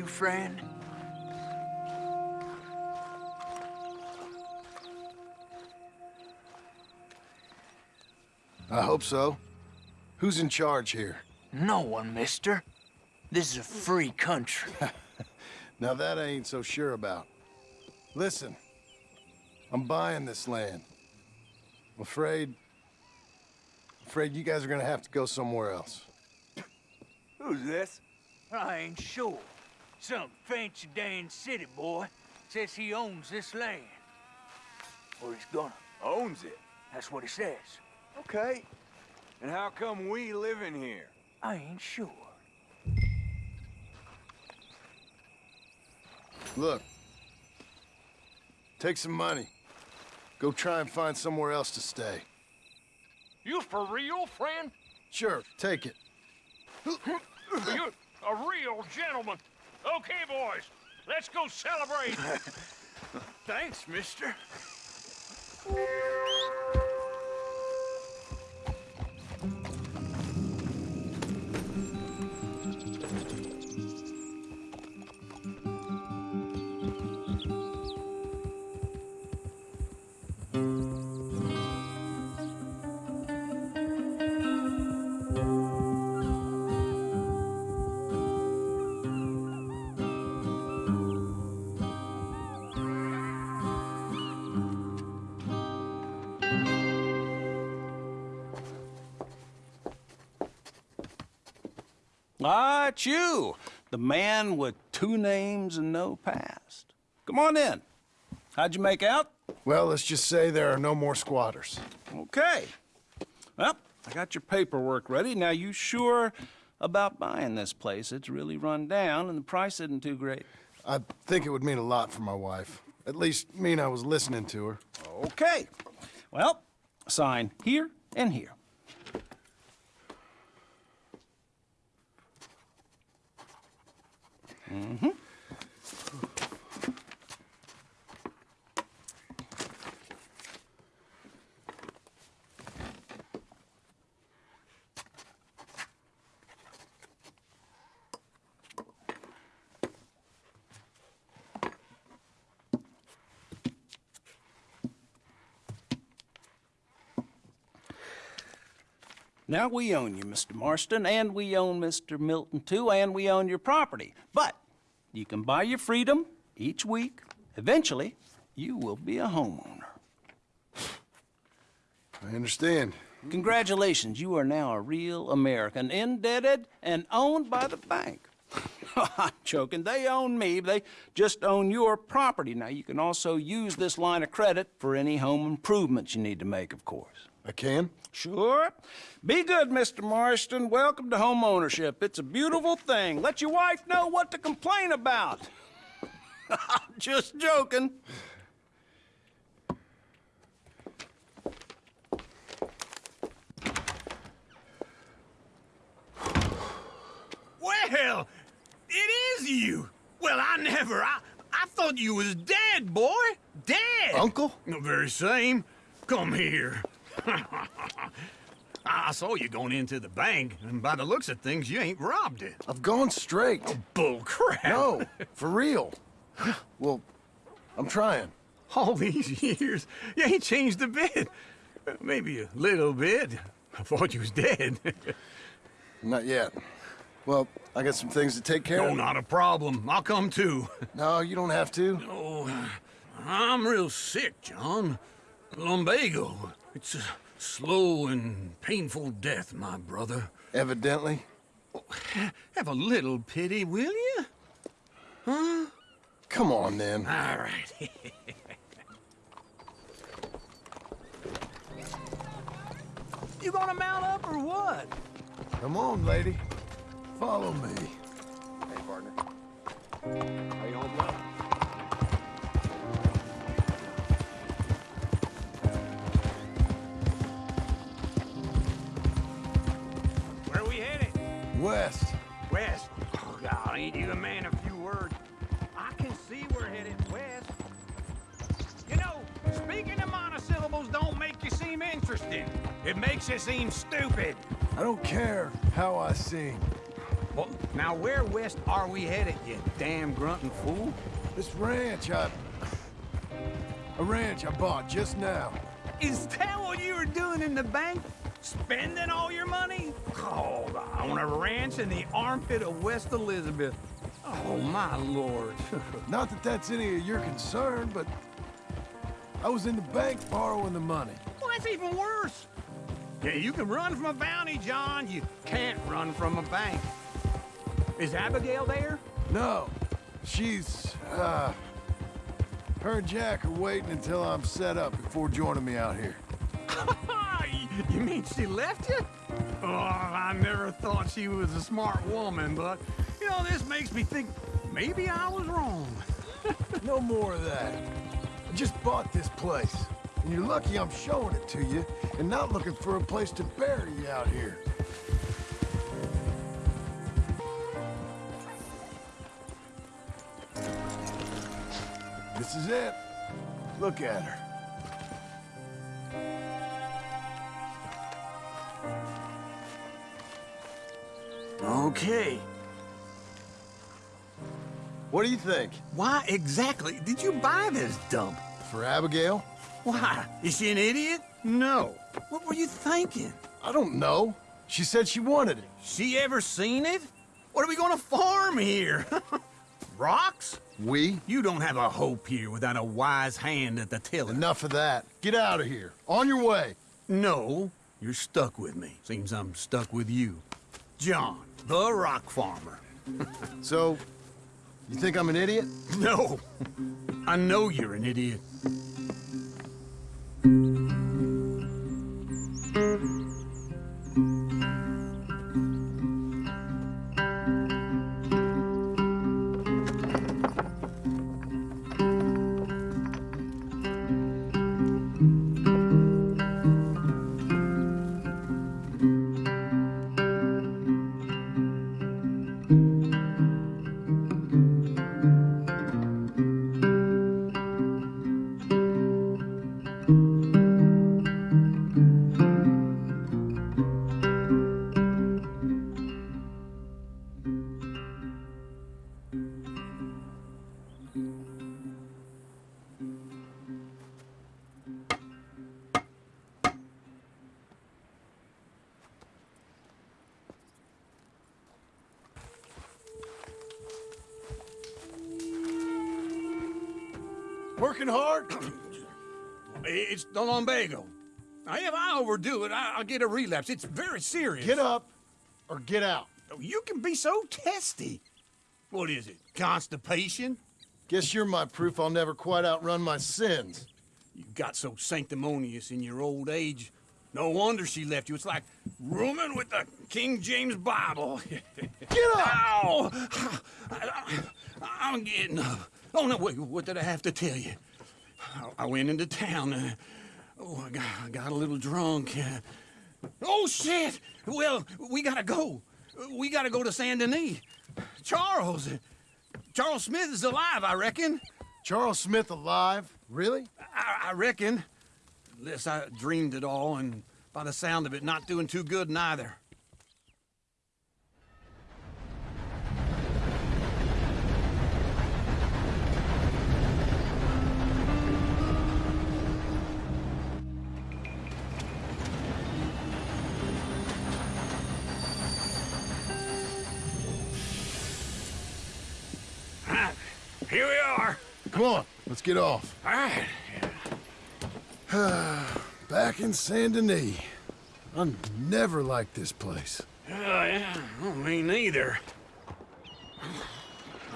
you, friend? I hope so. Who's in charge here? No one, mister. This is a free country. Now that I ain't so sure about. Listen, I'm buying this land. I'm afraid... afraid you guys are gonna have to go somewhere else. Who's this? I ain't sure. Some fancy Dan city boy says he owns this land. Or he's gonna. Owns it. That's what he says. Okay. And how come we live in here? I ain't sure. Look. Take some money. Go try and find somewhere else to stay. You for real, friend? Sure, take it. You're a real gentleman. Okay, boys, let's go celebrate. Thanks, mister. Ah, it's you, the man with two names and no past. Come on in. How'd you make out? Well, let's just say there are no more squatters. Okay. Well, I got your paperwork ready. Now, you sure about buying this place? It's really run down, and the price isn't too great. I think it would mean a lot for my wife. At least mean I was listening to her. Okay. Well, sign here and here. Mm-hmm. Now we own you, Mr. Marston, and we own Mr. Milton too, and we own your property. You can buy your freedom each week. Eventually, you will be a homeowner. I understand. Congratulations, you are now a real American, indebted and owned by the bank. I'm joking. They own me. They just own your property. Now, you can also use this line of credit for any home improvements you need to make, of course. I can? Sure. Be good, Mr. Marston. Welcome to home ownership. It's a beautiful thing. Let your wife know what to complain about. I'm just joking. Well, it is you. Well, I never. I, I thought you was dead, boy. Dead. Uncle? The very same. Come here. I saw you going into the bank, and by the looks of things, you ain't robbed it. I've gone straight. Oh, bull crap. No, for real. Well, I'm trying. All these years, you ain't changed a bit. Maybe a little bit. I thought you was dead. Not yet. Well, I got some things to take care no, of. Oh, not a problem. I'll come too. No, you don't have to. Oh, I'm real sick, John. Lumbago. It's a slow and painful death, my brother. Evidently. Have a little pity, will you? Huh? Come on, then. All right. You gonna mount up or what? Come on, lady. Follow me. Hey, partner. How you holding up? West. West. Oh, God, ain't you a man of few words? I can see we're headed west. You know, speaking of monosyllables don't make you seem interesting. It makes you seem stupid. I don't care how I sing. Well, now where west are we headed, you damn grunting fool? This ranch I... A ranch I bought just now. Is that what you were doing in the bank? Spending all your money? Oh, on a ranch in the armpit of West Elizabeth. Oh, my lord. Not that that's any of your concern, but... I was in the bank borrowing the money. well, that's even worse. Yeah, you can run from a bounty, John. You can't run from a bank. Is Abigail there? No, she's, uh... Her and Jack are waiting until I'm set up before joining me out here. you mean she left you? I never thought she was a smart woman, but, you know, this makes me think maybe I was wrong. No more of that. I just bought this place. And you're lucky I'm showing it to you and not looking for a place to bury you out here. This is it. Look at her. Okay. What do you think? Why exactly did you buy this dump? For Abigail? Why? Is she an idiot? No. What were you thinking? I don't know. She said she wanted it. She ever seen it? What are we gonna farm here? Rocks? We? You don't have a hope here without a wise hand at the tiller. Enough of that. Get out of here. On your way. No, you're stuck with me. Seems I'm stuck with you. John, the rock farmer. So, you think I'm an idiot? No, I know you're an idiot. The lumbago. Now, if I overdo it, I- I'll get a relapse. It's very serious. Get up or get out. Oh, you can be so testy. What is it? Constipation? Guess you're my proof I'll never quite outrun my sins. You got so sanctimonious in your old age. No wonder she left you. It's like rooming with the King James Bible. Get up! Ow! I, am getting up. Oh, no, wait, what did I have to tell you? I, I went into town. Uh, Oh, I got, I got a little drunk. Oh, shit! Well, we gotta go. We gotta go to San Denis. Charles, Charles Smith is alive, I reckon. Charles Smith alive? Really? I, I reckon. Unless I dreamed it all, and by the sound of it, not doing too good neither. Here we are. Come on, let's get off. All right. Back in Saint Denis. I never liked this place. Oh, yeah. Oh, me neither.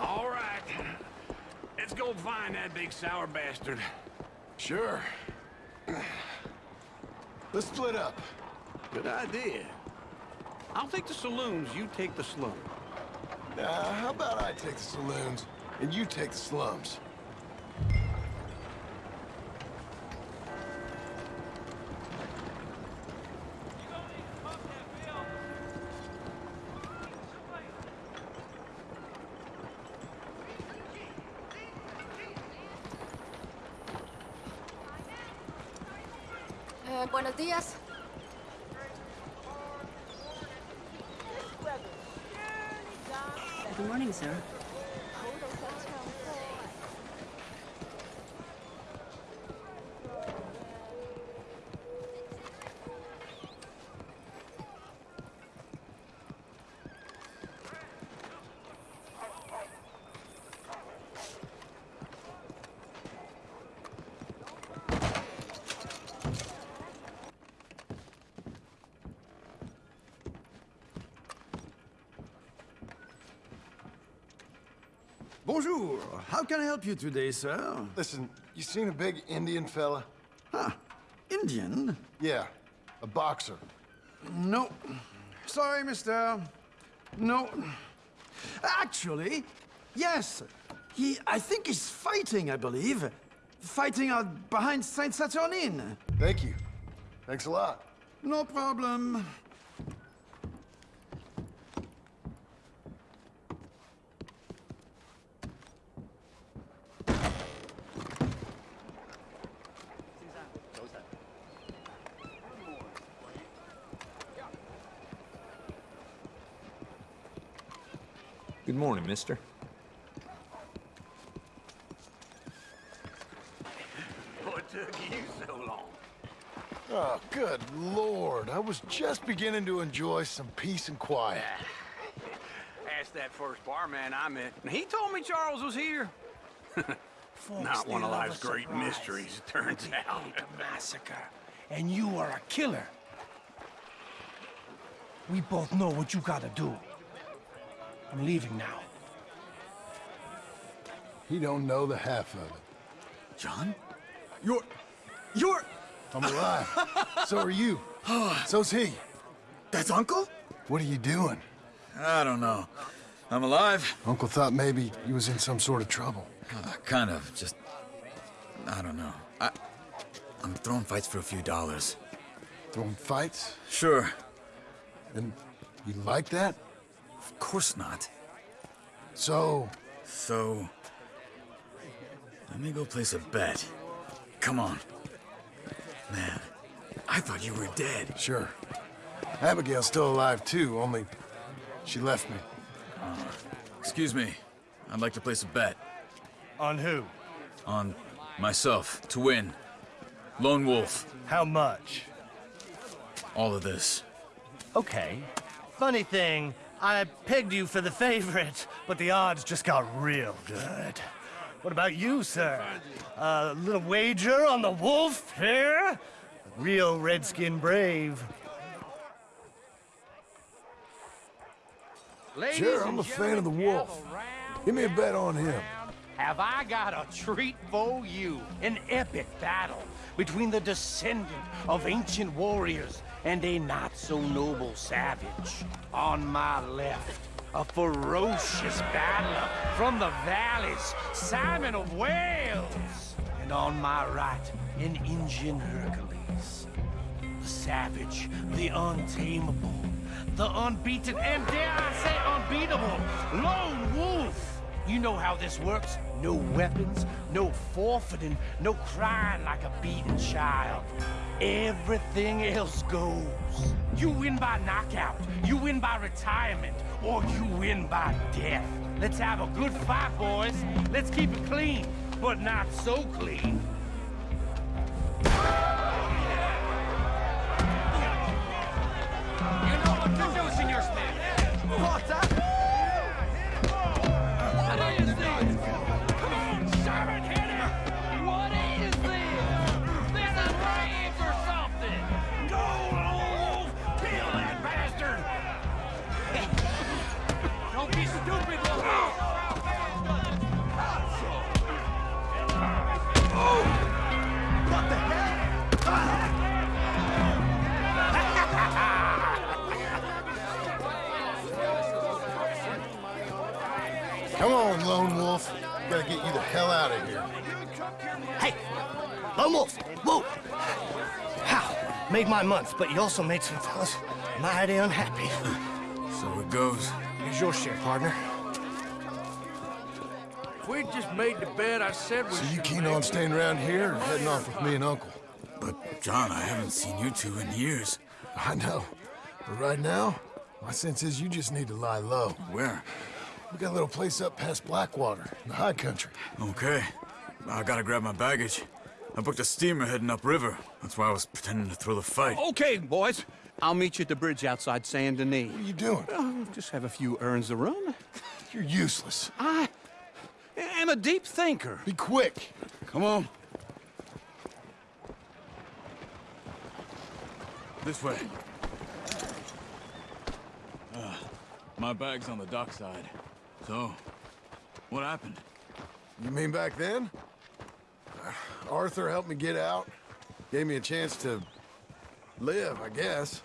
All right. Let's go find that big sour bastard. Sure. Let's split up. Good idea. I'll take the saloons, you take the slum. Nah, how about I take the saloons and you take the slums? Eh, buenos días. Good morning, sir. Bonjour. How can I help you today, sir? Listen, you seen a big Indian fella? Huh. Indian? Yeah, a boxer. No. Sorry, mister. No. Actually, yes. He, I think he's fighting, I believe. Fighting out behind Saint Saturnin. Thank you. Thanks a lot. No problem. Good mister. What took you so long? Oh, good lord. I was just beginning to enjoy some peace and quiet. Asked that first barman I met, and he told me Charles was here. Not one of life's great mysteries, it turns out. a massacre, and you are a killer. We both know what you gotta do. I'm leaving now. He don't know the half of it. John? You're... You're... I'm alive. so are you. So's he. That's Uncle? What are you doing? I don't know. I'm alive. Uncle thought maybe you was in some sort of trouble. Uh, kind of. Just. I don't know. I. I'm throwing fights for a few dollars. Throwing fights? Sure. And you like that? Of course not. So? So. Let me go place a bet. Come on. Man, I thought you were dead. Sure. Abigail's still alive too, only she left me. Uh, excuse me. I'd like to place a bet. On who? On myself, to win. Lone Wolf. How much? All of this. Okay. Funny thing, I pegged you for the favorite, but the odds just got real good. What about you, sir? A uh, little wager on the wolf here? Real redskin brave. Ladies sure, I'm a fan of the wolf. Give me a bet on him. Have I got a treat for you? An epic battle between the descendant of ancient warriors and a not-so-noble savage. On my left, a ferocious battler from the valleys, Simon of Wales. And on my right, an Indian Hercules. The savage, the untamable, the unbeaten, and dare I say unbeatable, Lone Wolf. You know how this works. No weapons, no forfeiting, no crying like a beaten child. Everything else goes. You win by knockout, you win by retirement, or you win by death. Let's have a good fight, boys. Let's keep it clean, but not so clean. You know what to do, Senor Smith. What's? Lone Wolf. We gotta get you the hell out of here. Hey, Lone Wolf, whoa! How? Made my month, but you also made some fellas mighty unhappy. So it goes. Here's your share, partner. If we just made the bet I said we So you should keen on staying around here or heading off with me and Uncle? But, John, I haven't seen you two in years. I know. But right now, my sense is you just need to lie low. Where? We got a little place up past Blackwater, in the high country. Okay. I gotta grab my baggage. I booked a steamer heading upriver. That's why I was pretending to throw the fight. Okay, boys. I'll meet you at the bridge outside Saint Denis. What are you doing? Oh, just have a few errands to run. You're useless. I am a deep thinker. Be quick. Come on. This way. Uh, my bag's on the dockside. So, what happened? You mean back then? Uh, Arthur helped me get out. Gave me a chance to live, I guess.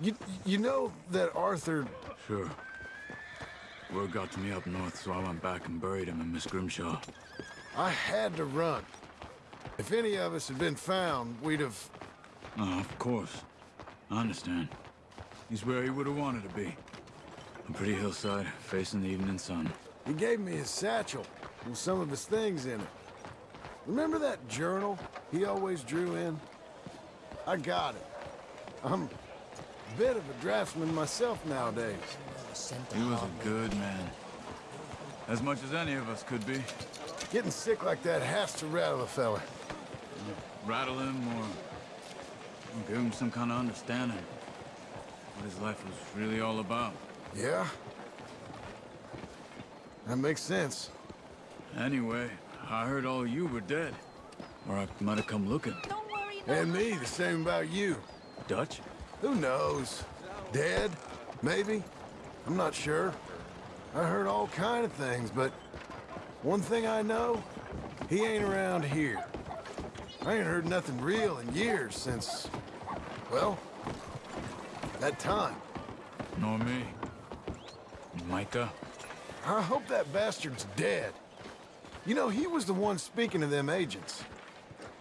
You, you know that Arthur... Sure. Word got to me up north, so I went back and buried him in Miss Grimshaw. I had to run. If any of us had been found, we'd have... Oh, of course. I understand. He's where he would have wanted to be. A pretty hillside, facing the evening sun. He gave me his satchel with some of his things in it. Remember that journal he always drew in? I got it. I'm a bit of a draftsman myself nowadays. He was a good man. As much as any of us could be. Getting sick like that has to rattle a fella. Rattle him or, or give him some kind of understanding. What his life was really all about. Yeah? That makes sense. Anyway, I heard all you were dead. Or I might have come looking. And me, the same about you. Dutch? Who knows? Dead? Maybe? I'm not sure. I heard all kind of things, but one thing I know, he ain't around here. I ain't heard nothing real in years since, well, that time. Nor me. Micah? I hope that bastard's dead. You know, he was the one speaking to them agents.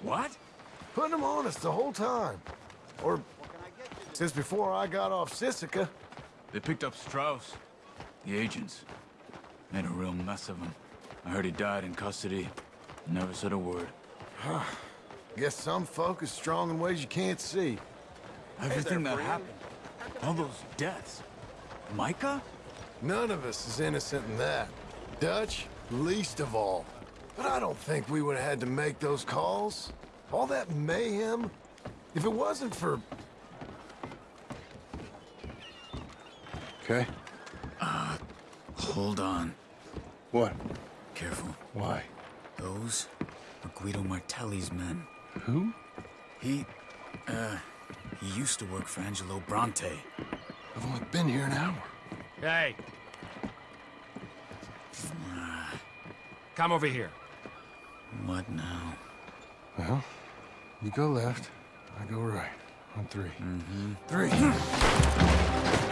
What? Putting them on us the whole time. Or since before I got off Sisika. They picked up Strauss. The agents. Made a real mess of him. I heard he died in custody. Never said a word. Guess some folk is strong in ways you can't see. Everything that happened. All those deaths. Micah? None of us is innocent in that. Dutch, least of all. But I don't think we would have had to make those calls. All that mayhem. If it wasn't for... Okay. Uh, hold on. What? Careful. Why? Those are Guido Martelli's men. Who? He, uh, he used to work for Angelo Bronte. I've only been here an hour. Hey. Come over here. What now? Well, you go left, I go right. On 3 Mm-hmm. Three.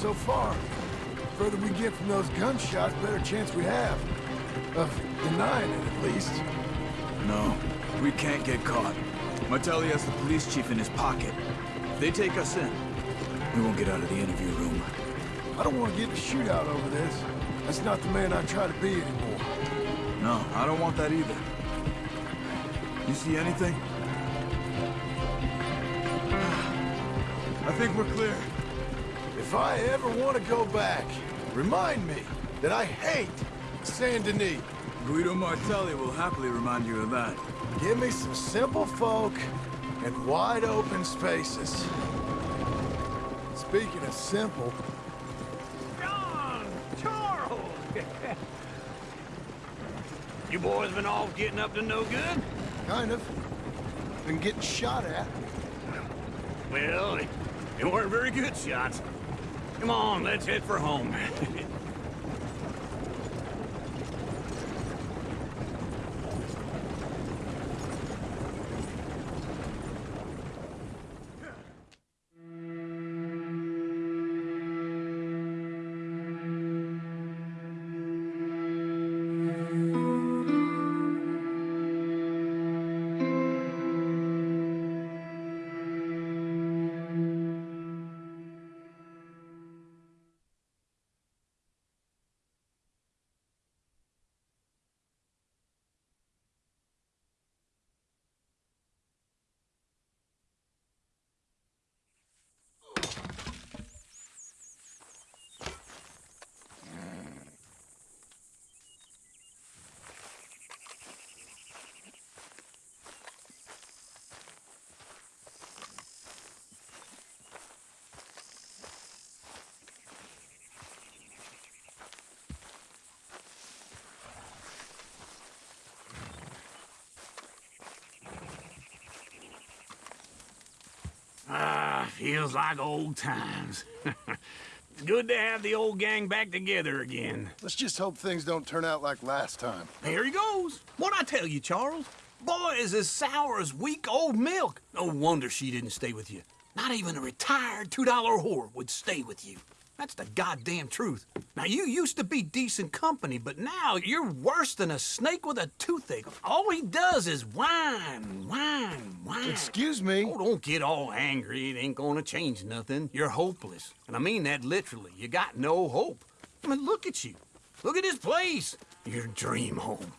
so far. The further we get from those gunshots, the better chance we have. Of denying it, at least. No, we can't get caught. Martelli has the police chief in his pocket. If they take us in, we won't get out of the interview room. I don't want to get in a shootout over this. That's not the man I try to be anymore. No, I don't want that either. You see anything? I think we're clear. If I ever want to go back, remind me that I hate Saint Denis. Guido Martelli will happily remind you of that. Give me some simple folk and wide open spaces. Speaking of simple, John! Charles! you boys been all getting up to no good? kind of. Been getting shot at. Well, they, they weren't very good shots. Come on, let's head for home. feels like old times. good to have the old gang back together again. Let's just hope things don't turn out like last time. Here he goes. What'd I tell you, Charles? Boy is as sour as weak old milk. No wonder she didn't stay with you. Not even a retired $2 whore would stay with you. That's the goddamn truth. Now, you used to be decent company, but now you're worse than a snake with a toothache. All he does is whine, whine, whine. Excuse me? Oh, don't get all angry. It ain't gonna change nothing. You're hopeless. And I mean that literally. You got no hope. I mean, look at you. Look at this place. Your dream home.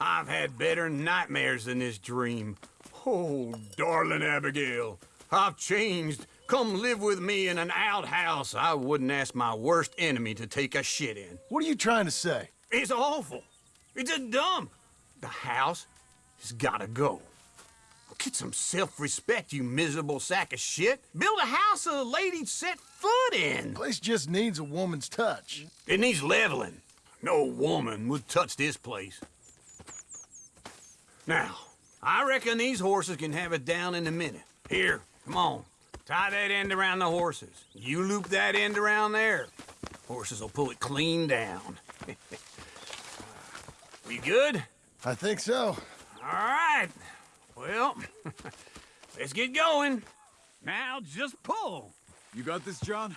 I've had better nightmares than this dream. Oh, darling Abigail, I've changed. Come live with me in an outhouse I wouldn't ask my worst enemy to take a shit in. What are you trying to say? It's awful. It's a dump. The house has gotta go. Get some self-respect, you miserable sack of shit. Build a house a lady'd set foot in. Place just needs a woman's touch. It needs leveling. No woman would touch this place. Now, I reckon these horses can have it down in a minute. Here, come on. Tie that end around the horses. You loop that end around there. Horses will pull it clean down. we good? I think so. All right. Well, let's get going. Now just pull. You got this, John?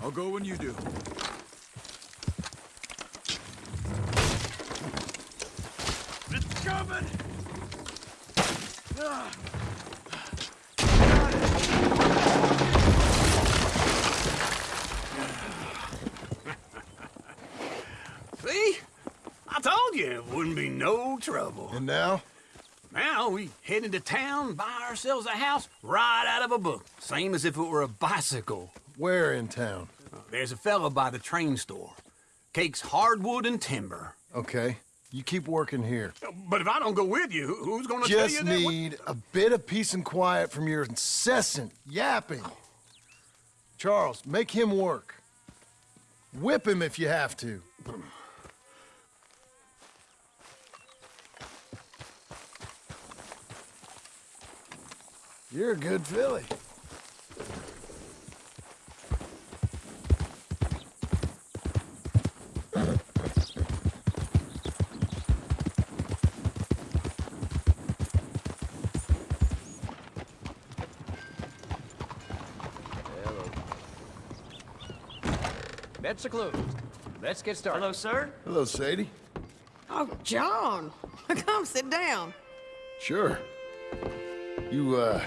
I'll go when you do. It's coming! Ah. See? I told you it wouldn't be no trouble. And now? Now we head into town, buy ourselves a house right out of a book. Same as if it were a bicycle. Where in town? Uh, there's a fella by the train store. Cakes hardwood and timber. Okay. You keep working here. Uh, but if I don't go with you, who's gonna tell you Just that? what- need a bit of peace and quiet from your incessant yapping. Charles, make him work. Whip him if you have to. You're a good filly. Bets are closed. Let's get started. Hello, sir. Hello, Sadie. Oh, John. Come sit down. Sure. You, uh,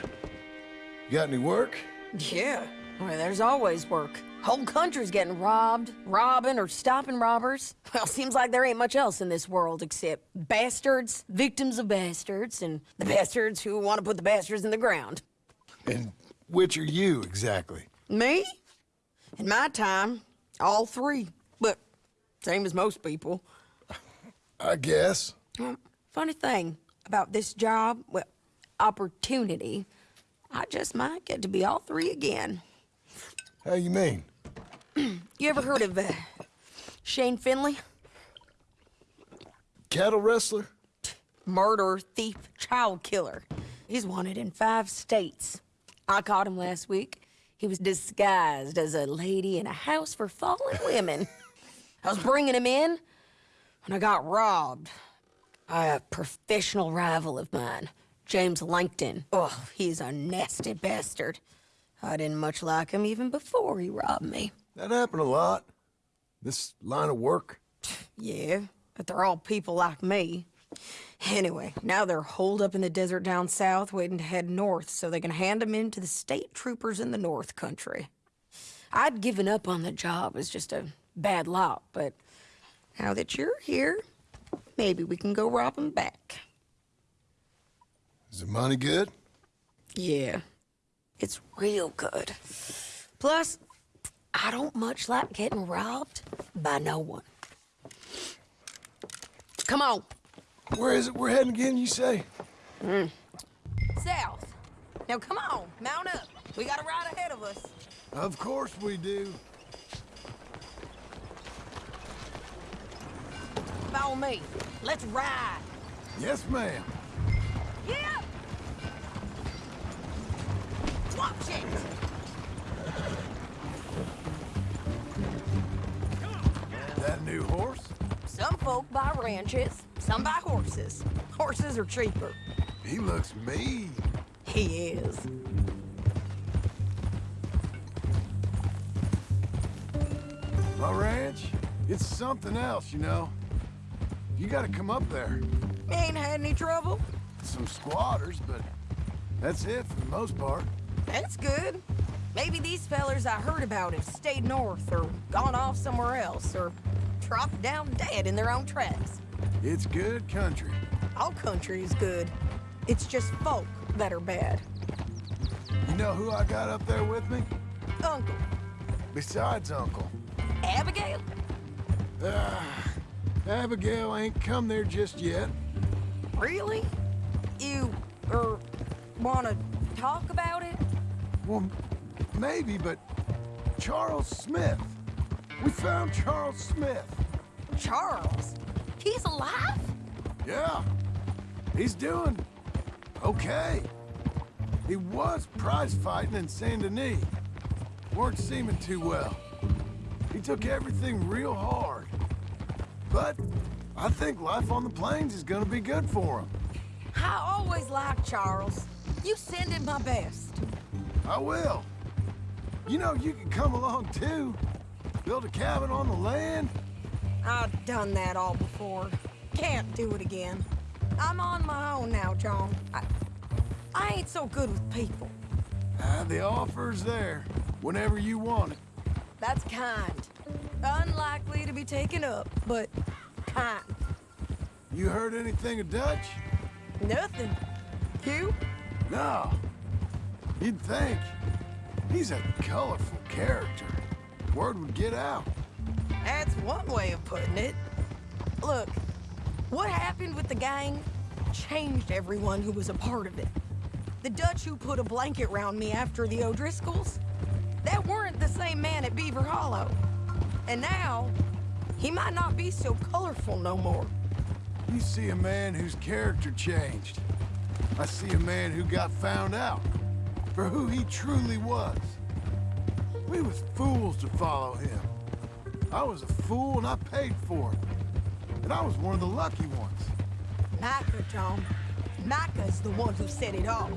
got any work? Yeah. Well, there's always work. Whole country's getting robbed, robbing, or stopping robbers. Well, seems like there ain't much else in this world except bastards, victims of bastards, and the bastards who want to put the bastards in the ground. And which are you, exactly? Me? In my time, all three. But same as most people. I guess. Funny thing about this job, well, opportunity, I just might get to be all three again. How you mean? You ever heard of uh, Shane Finley? Cattle rustler? Murderer, thief, child killer. He's wanted in five states. I caught him last week. He was disguised as a lady in a house for fallen women. I was bringing him in when I got robbed by a professional rival of mine, James Langton. Oh, he's a nasty bastard. I didn't much like him even before he robbed me. That happened a lot. This line of work. Yeah, but they're all people like me. Anyway, now they're holed up in the desert down south, waiting to head north so they can hand them in to the state troopers in the north country. I'd given up on the job as just a bad lot, but now that you're here, maybe we can go rob 'em back. Is the money good? Yeah, it's real good. Plus, I don't much like getting robbed by no one. Come on. Where is it we're heading again, you say? Mm. South. Now come on, mount up. We got a ride ahead of us. Of course we do. Follow me. Let's ride. Yes, ma'am. Yeah. That new horse? Some folk buy ranches, some buy horses. Horses are cheaper. He looks mean. He is. My ranch, it's something else, you know. You gotta come up there. Ain't had any trouble? Some squatters, but that's it for the most part. That's good. Maybe these fellers I heard about have stayed north or gone off somewhere else or dropped down dead in their own tracks. It's good country. All country is good. It's just folk that are bad. You know who I got up there with me? Uncle. Besides Uncle. Abigail? Ah, Abigail ain't come there just yet. Really? You, er, wanna talk about it? Well, maybe, but Charles Smith. We found Charles Smith. Charles? He's alive? Yeah. He's doing okay. He was prize fighting in Saint Denis. Weren't seeming too well. He took everything real hard. But I think life on the plains is gonna be good for him. I always liked Charles. You send him my best. I will. You know, you can come along too. Build a cabin on the land. I've done that all before. Can't do it again. I'm on my own now, John. I, I ain't so good with people. Ah, the offer's there, whenever you want it. That's kind. Unlikely to be taken up, but kind. You heard anything of Dutch? Nothing. You? No. You'd think. He's a colorful character. Word would get out. That's one way of putting it. Look, what happened with the gang changed everyone who was a part of it. The Dutch who put a blanket round me after the O'Driscolls, that weren't the same man at Beaver Hollow. And now, he might not be so colorful no more. You see a man whose character changed. I see a man who got found out for who he truly was. We was fools to follow him. I was a fool and I paid for it. And I was one of the lucky ones. Micah, John. Micah's the one who set it off.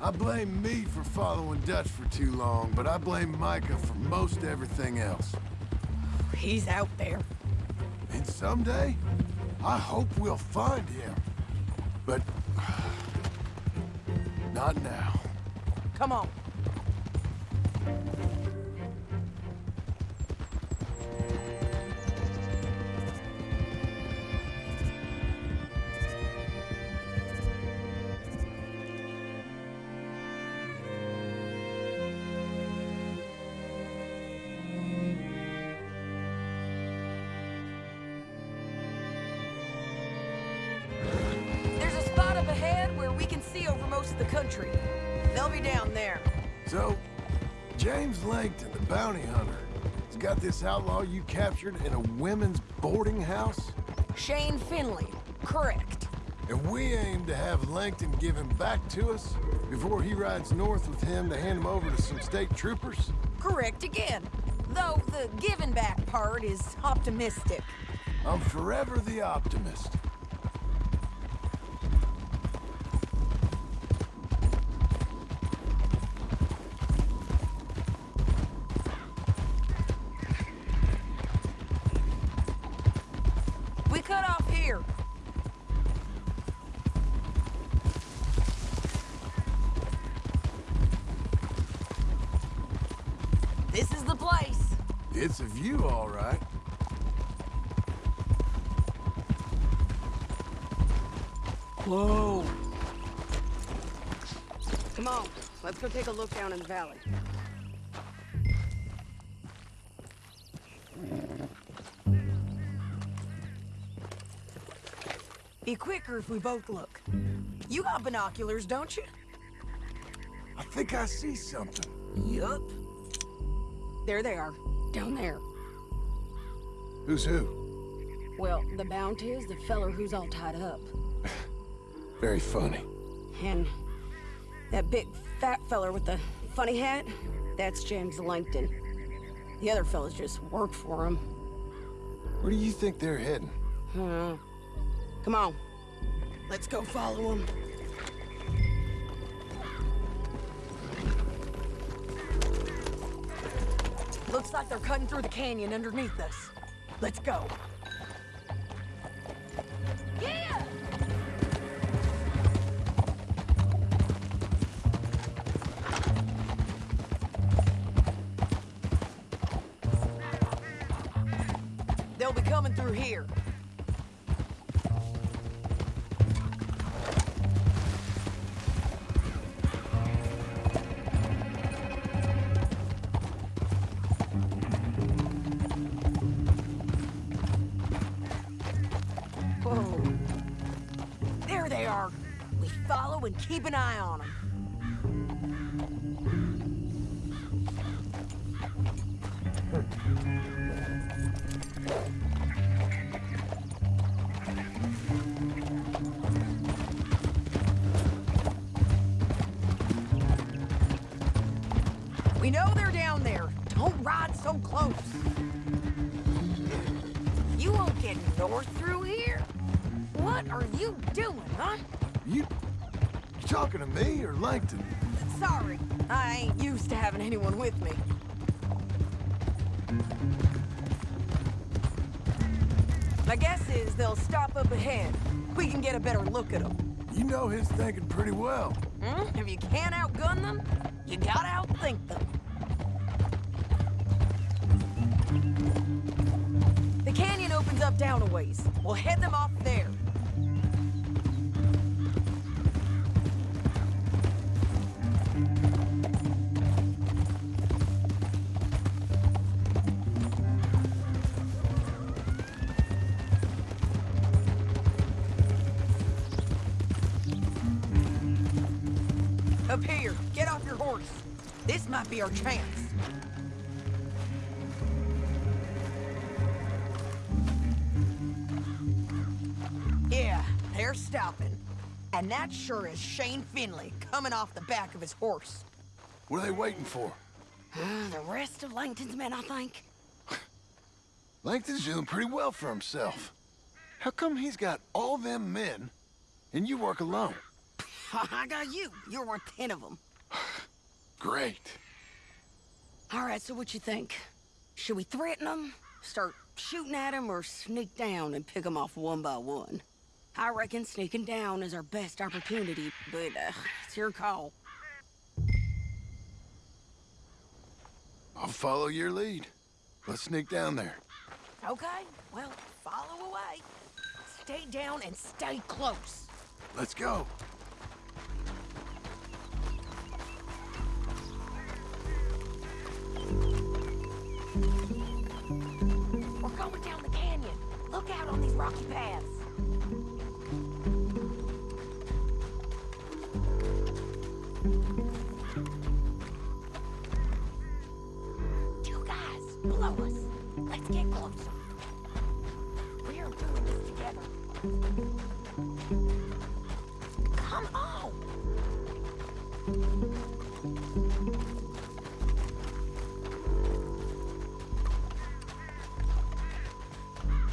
I blame me for following Dutch for too long, but I blame Micah for most everything else. He's out there. And someday, I hope we'll find him. But... not now. Come on. This outlaw you captured in a women's boarding house? Shane Finley. Correct. And we aim to have Langton give him back to us before he rides north with him to hand him over to some state troopers? Correct again. Though the giving back part is optimistic. I'm forever the optimist. A look down in the valley. Be quicker if we both look. You got binoculars, don't you? I think I see something. Yup. There they are, down there. Who's who? Well, the bounty is the feller who's all tied up. Very funny. And that big fat feller with the funny hat, that's James Langton. The other fellas just work for him. Where do you think they're heading? Huh. Hmm. Come on. Let's go follow them. Looks like they're cutting through the canyon underneath us. Let's go. Yeah! Through here. Whoa. There they are. We follow and keep an eye on them. Or Sorry, I ain't used to having anyone with me. My guess is they'll stop up ahead. We can get a better look at them. You know his thinking pretty well. Hmm? If you can't outgun them, you gotta might be our chance. Yeah, they're stopping. And that sure is Shane Finley coming off the back of his horse. What are they waiting for? Uh, the rest of Langton's men, I think. Langton's doing pretty well for himself. How come he's got all them men, and you work alone? I got you. You're worth ten of them. Great. All right, so what you think? Should we threaten them, start shooting at them, or sneak down and pick them off one by one? I reckon sneaking down is our best opportunity, but uh, it's your call. I'll follow your lead. Let's sneak down there. Okay, well, follow away. Stay down and stay close. Let's go. going down the canyon. Look out on these rocky paths. Two guys, below us. Let's get closer. We are doing this together. Come on!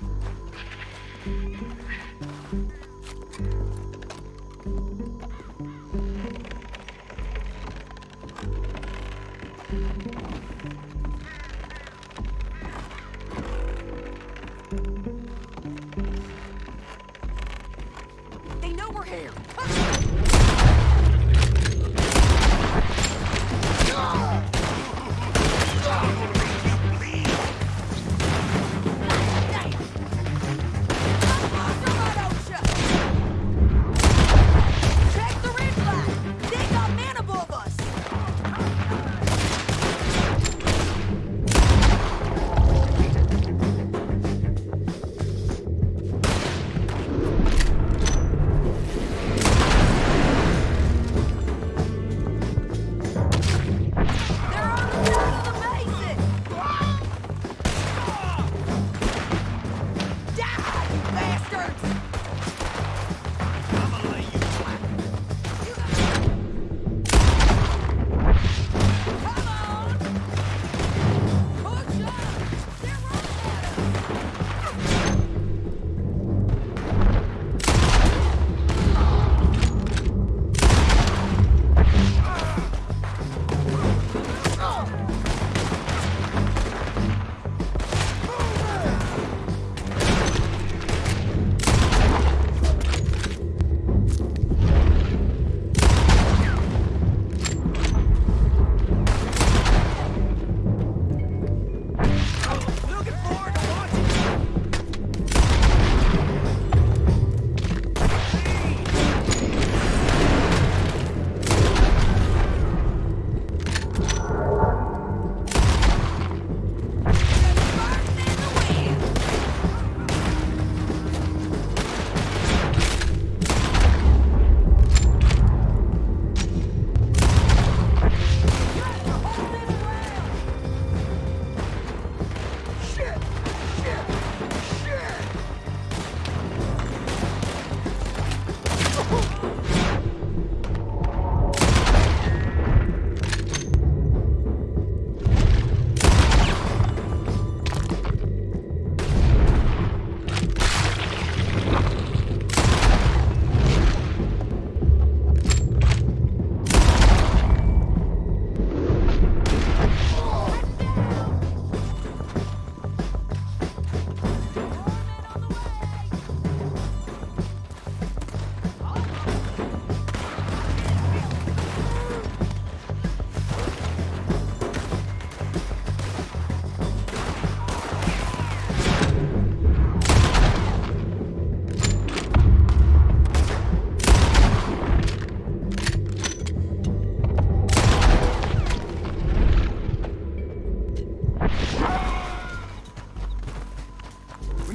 Thank you.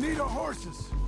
need our horses!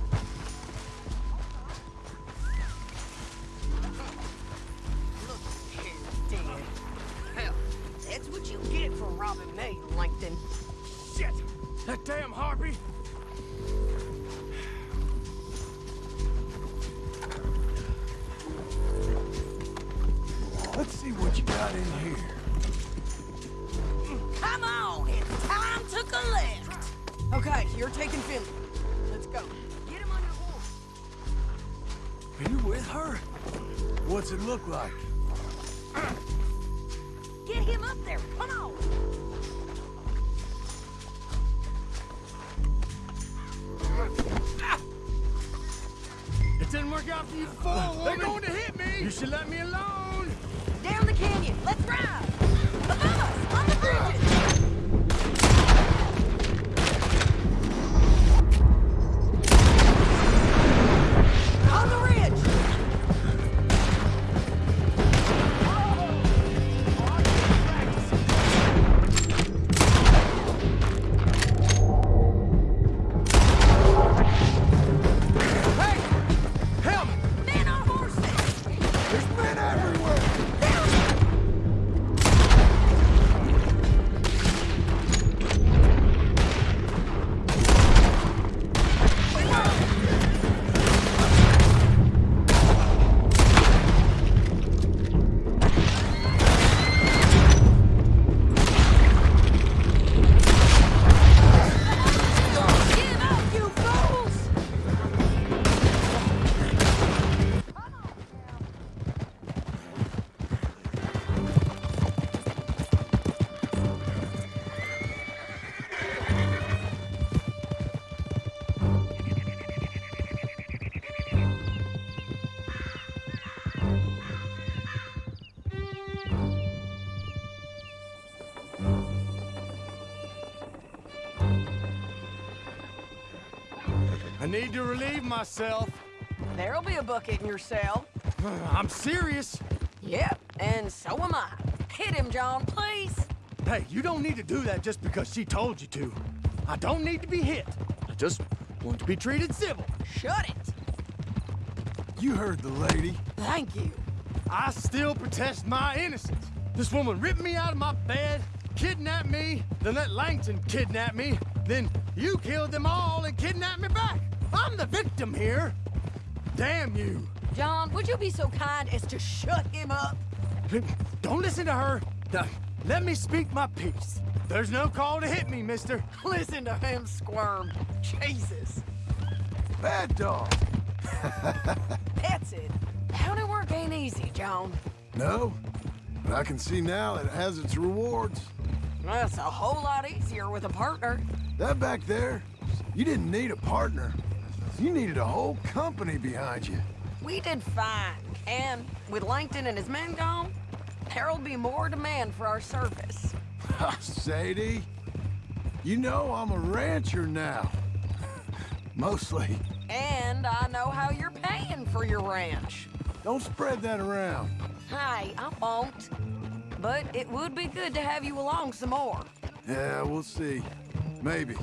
look like? To relieve myself. There'll be a bucket in your cell. I'm serious. Yep, and so am I. Hit him, John, please. Hey, you don't need to do that just because she told you to. I don't need to be hit. I just want to be treated civil. Shut it. You heard the lady. Thank you. I still protest my innocence. This woman ripped me out of my bed, kidnapped me, then let Langton kidnap me, then you killed them all and kidnapped me back. I'm the victim here. Damn you. John, would you be so kind as to shut him up? Don't listen to her. Let me speak my piece. There's no call to hit me, mister. Listen to him squirm. Jesus. Bad dog. That's it. County work ain't easy, John. No, but I can see now it has its rewards. That's a whole lot easier with a partner. That back there, you didn't need a partner. You needed a whole company behind you. We did fine. And with Langton and his men gone, there'll be more demand for our service. Ah, Sadie, you know I'm a rancher now. Mostly. And I know how you're paying for your ranch. Don't spread that around. Hey, I won't. But it would be good to have you along some more. Yeah, we'll see. Maybe.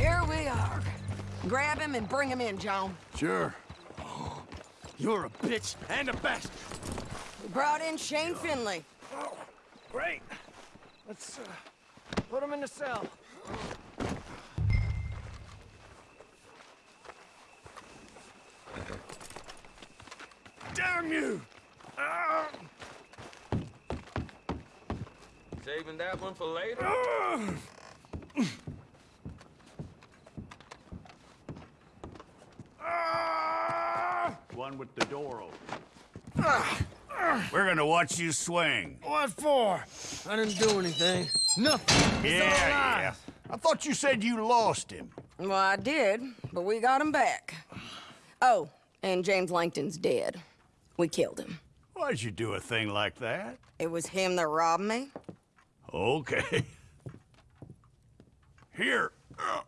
Here we are. Grab him and bring him in, John. Sure. You're a bitch and a bastard. We brought in Shane Finley. Oh, great. Let's uh, put him in the cell. Damn you! Saving that one for later? Ah! One with the door open. We're gonna watch you swing. What for? I didn't do anything. Nothing. It's Yeah, yeah. I thought you said you lost him. Well, I did, but we got him back. Oh, and James Langton's dead. We killed him. Why'd you do a thing like that? It was him that robbed me. Okay. Here. Uh.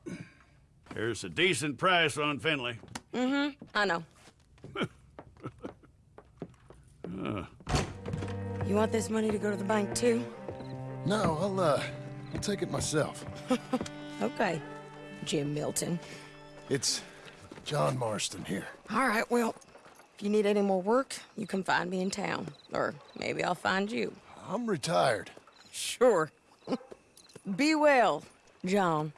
Uh, Here's a decent price on Finley. Mm-hmm, I know. Uh, You want this money to go to the bank, too? No, I'll, uh, I'll take it myself. Okay, Jim Milton. It's John Marston here. All right, well, if you need any more work, you can find me in town. Or maybe I'll find you. I'm retired. Sure. Be well, John.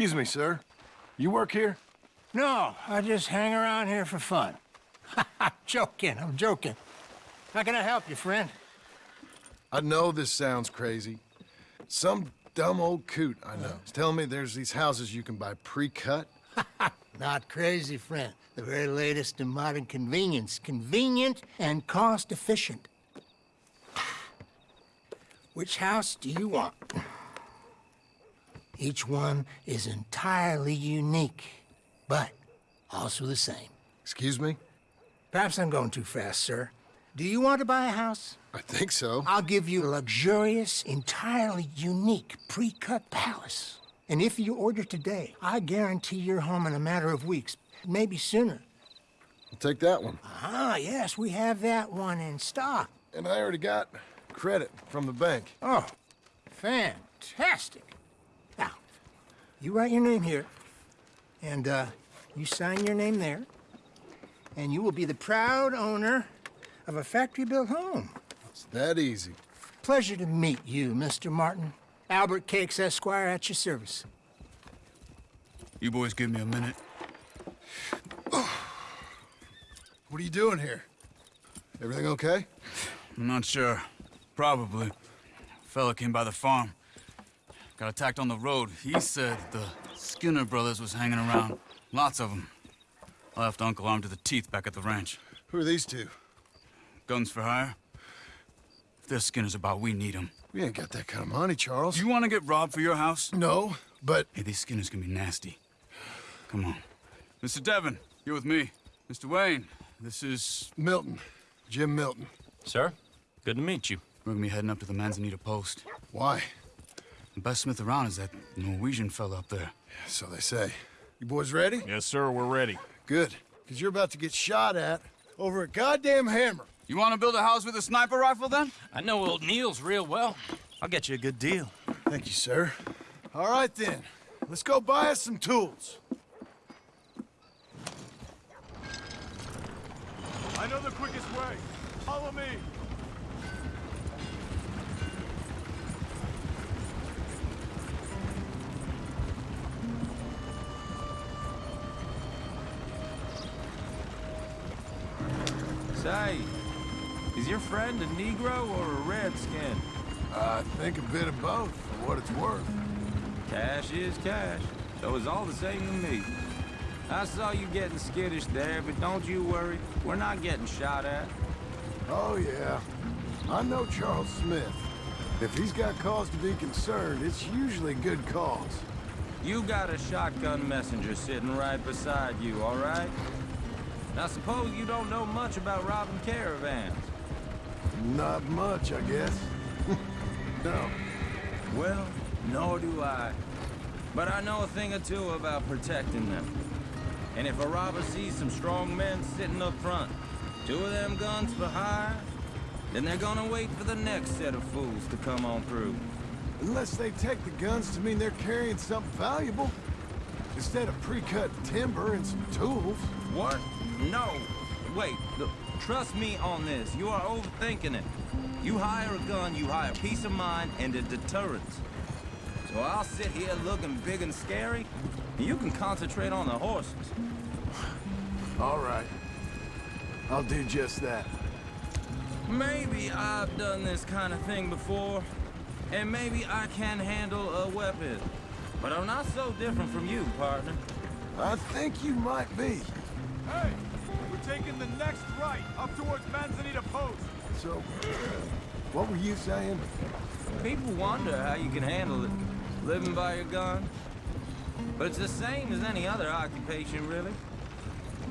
Excuse me, sir. You work here? No, I just hang around here for fun. I'm joking, I'm joking. How can I help you, friend? I know this sounds crazy. Some dumb old coot I know is telling me there's these houses you can buy pre-cut. Not crazy, friend. The very latest in modern convenience. Convenient and cost efficient. Which house do you want? Each one is entirely unique, but also the same. Excuse me? Perhaps I'm going too fast, sir. Do you want to buy a house? I think so. I'll give you a luxurious, entirely unique pre-cut palace. And if you order today, I guarantee your home in a matter of weeks, maybe sooner. I'll take that one. Ah, yes, we have that one in stock. And I already got credit from the bank. Oh, fantastic. Now, you write your name here, and uh, you sign your name there, and you will be the proud owner of a factory-built home. It's that easy. Pleasure to meet you, Mr. Milton. Albert Cakes, Esquire, at your service. You boys give me a minute. What are you doing here? Everything okay? I'm not sure. Probably. A Fella came by the farm. Got attacked on the road. He said the Skinner brothers was hanging around. Lots of them. I left Uncle armed to the teeth back at the ranch. Who are these two? Guns for hire? If there's Skinner's about, we need them. We ain't got that kind of money, Charles. You want to get robbed for your house? No, but... Hey, these Skinners can be nasty. Come on. Mr. Devon, you're with me. Mr. Wayne, this is... Milton. Jim Milton. Sir, good to meet you. We're gonna be heading up to the Manzanita Post. Why? The best smith around is that Norwegian fella up there. Yeah, So they say. You boys ready? Yes, sir, we're ready. Good. Because you're about to get shot at over a goddamn hammer. You want to build a house with a sniper rifle, then? I know old Neil's real well. I'll get you a good deal. Thank you, sir. All right, then. Let's go buy us some tools. I know the quickest way. Follow me. Say, is your friend a Negro or a Redskin? I think a bit of both, for what it's worth. Cash is cash, so it's all the same to me. I saw you getting skittish there, but don't you worry. We're not getting shot at. Oh, yeah. I know Charles Smith. If he's got cause to be concerned, it's usually good cause. You got a shotgun messenger sitting right beside you, all right? Now suppose you don't know much about robbing caravans. Not much, I guess. no. Well, nor do I. But I know a thing or two about protecting them. And if a robber sees some strong men sitting up front, two of them guns for hire, then they're gonna wait for the next set of fools to come on through. Unless they take the guns to mean they're carrying something valuable. Instead of pre-cut timber and some tools. What? No. Wait, look, trust me on this. You are overthinking it. You hire a gun, you hire peace of mind and a deterrence. So I'll sit here looking big and scary, and you can concentrate on the horses. All right. I'll do just that. Maybe I've done this kind of thing before, and maybe I can handle a weapon. But I'm not so different from you, partner. I think you might be. Hey, taking the next right up towards Manzanita Post. So, what were you saying? People wonder how you can handle it, living by your gun. But it's the same as any other occupation, really.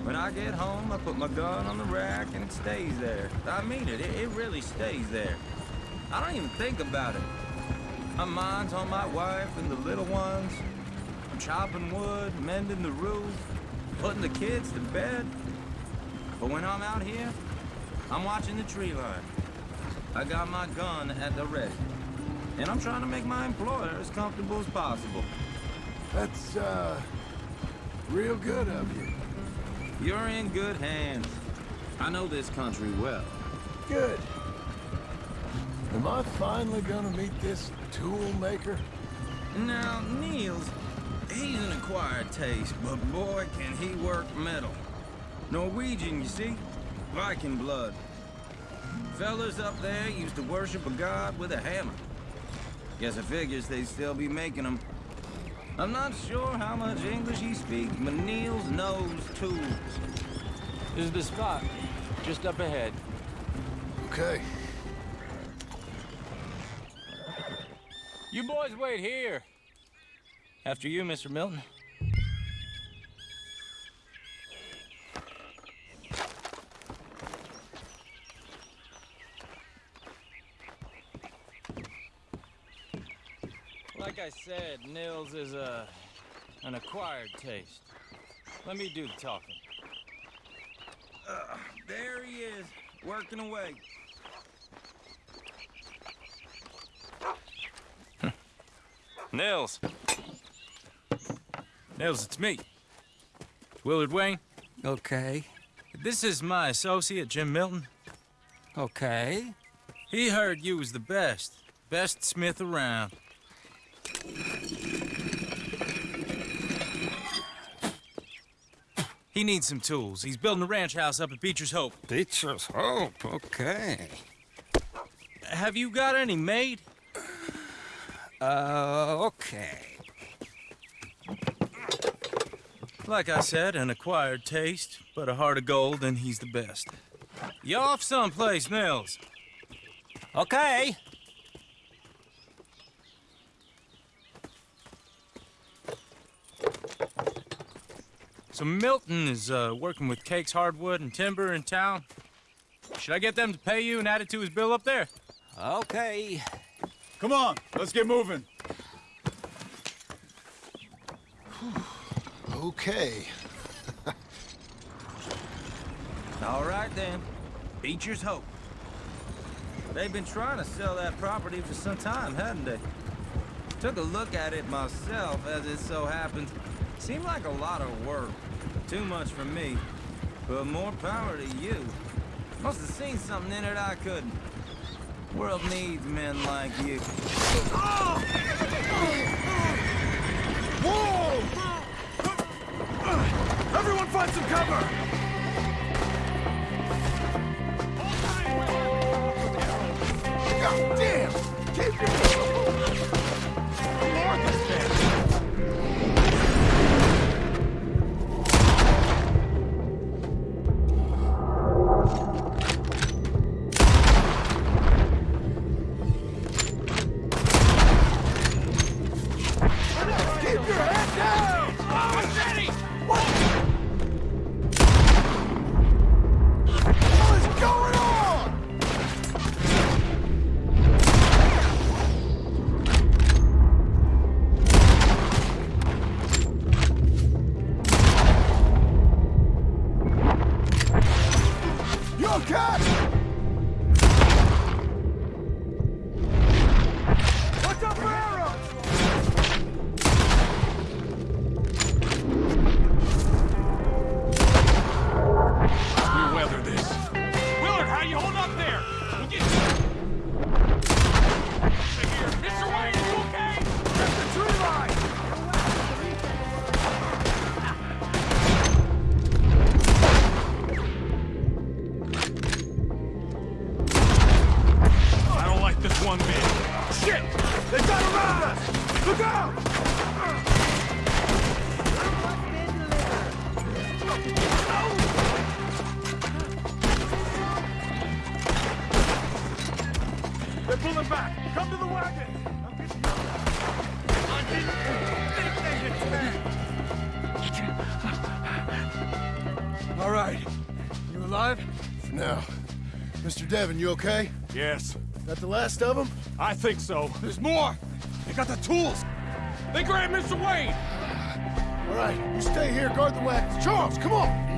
When I get home, I put my gun on the rack and it stays there. I mean it, it, it really stays there. I don't even think about it. My mind's on my wife and the little ones. I'm chopping wood, mending the roof, putting the kids to bed. But when I'm out here, I'm watching the tree line. I got my gun at the ready. And I'm trying to make my employer as comfortable as possible. That's, uh, real good of you. You're in good hands. I know this country well. Good. Am I finally gonna meet this tool maker? Now, Niels, he's an acquired taste, but boy, can he work metal. Norwegian, you see? Viking blood. Fellas up there used to worship a god with a hammer. Guess it figures they'd still be making them. I'm not sure how much English he speaks, but Niels knows tools. This is the spot, just up ahead. Okay. You boys wait here. After you, Mr. Milton. Like I said, Nils is a an acquired taste. Let me do the talking. Uh, there he is, working away. Nils. Nils, it's me. Willard Wayne. Okay. This is my associate, Jim Milton. Okay. He heard you was the best. Best smith around. He needs some tools. He's building a ranch house up at Beecher's Hope. Beecher's Hope, okay. Have you got any made? Uh, okay. Like I said, an acquired taste, but a heart of gold, and he's the best. You off someplace, Mills? Okay. So Milton is uh, working with Cakes Hardwood and Timber in town. Should I get them to pay you and add it to his bill up there? Okay. Come on, let's get moving. Okay. All right then. Beecher's Hope. They've been trying to sell that property for some time, hadn't they? Took a look at it myself, as it so happens. Seemed like a lot of work. Too much for me. But more power to you. Must have seen something in it I couldn't. World needs men like you. Whoa! Everyone find some cover! God damn! Keep your... Lord, this you okay? Yes, That the last of them? I think so. There's more! They got the tools! They grabbed Mr. Wayne! All right, you stay here, guard the wagons. Charles, come on!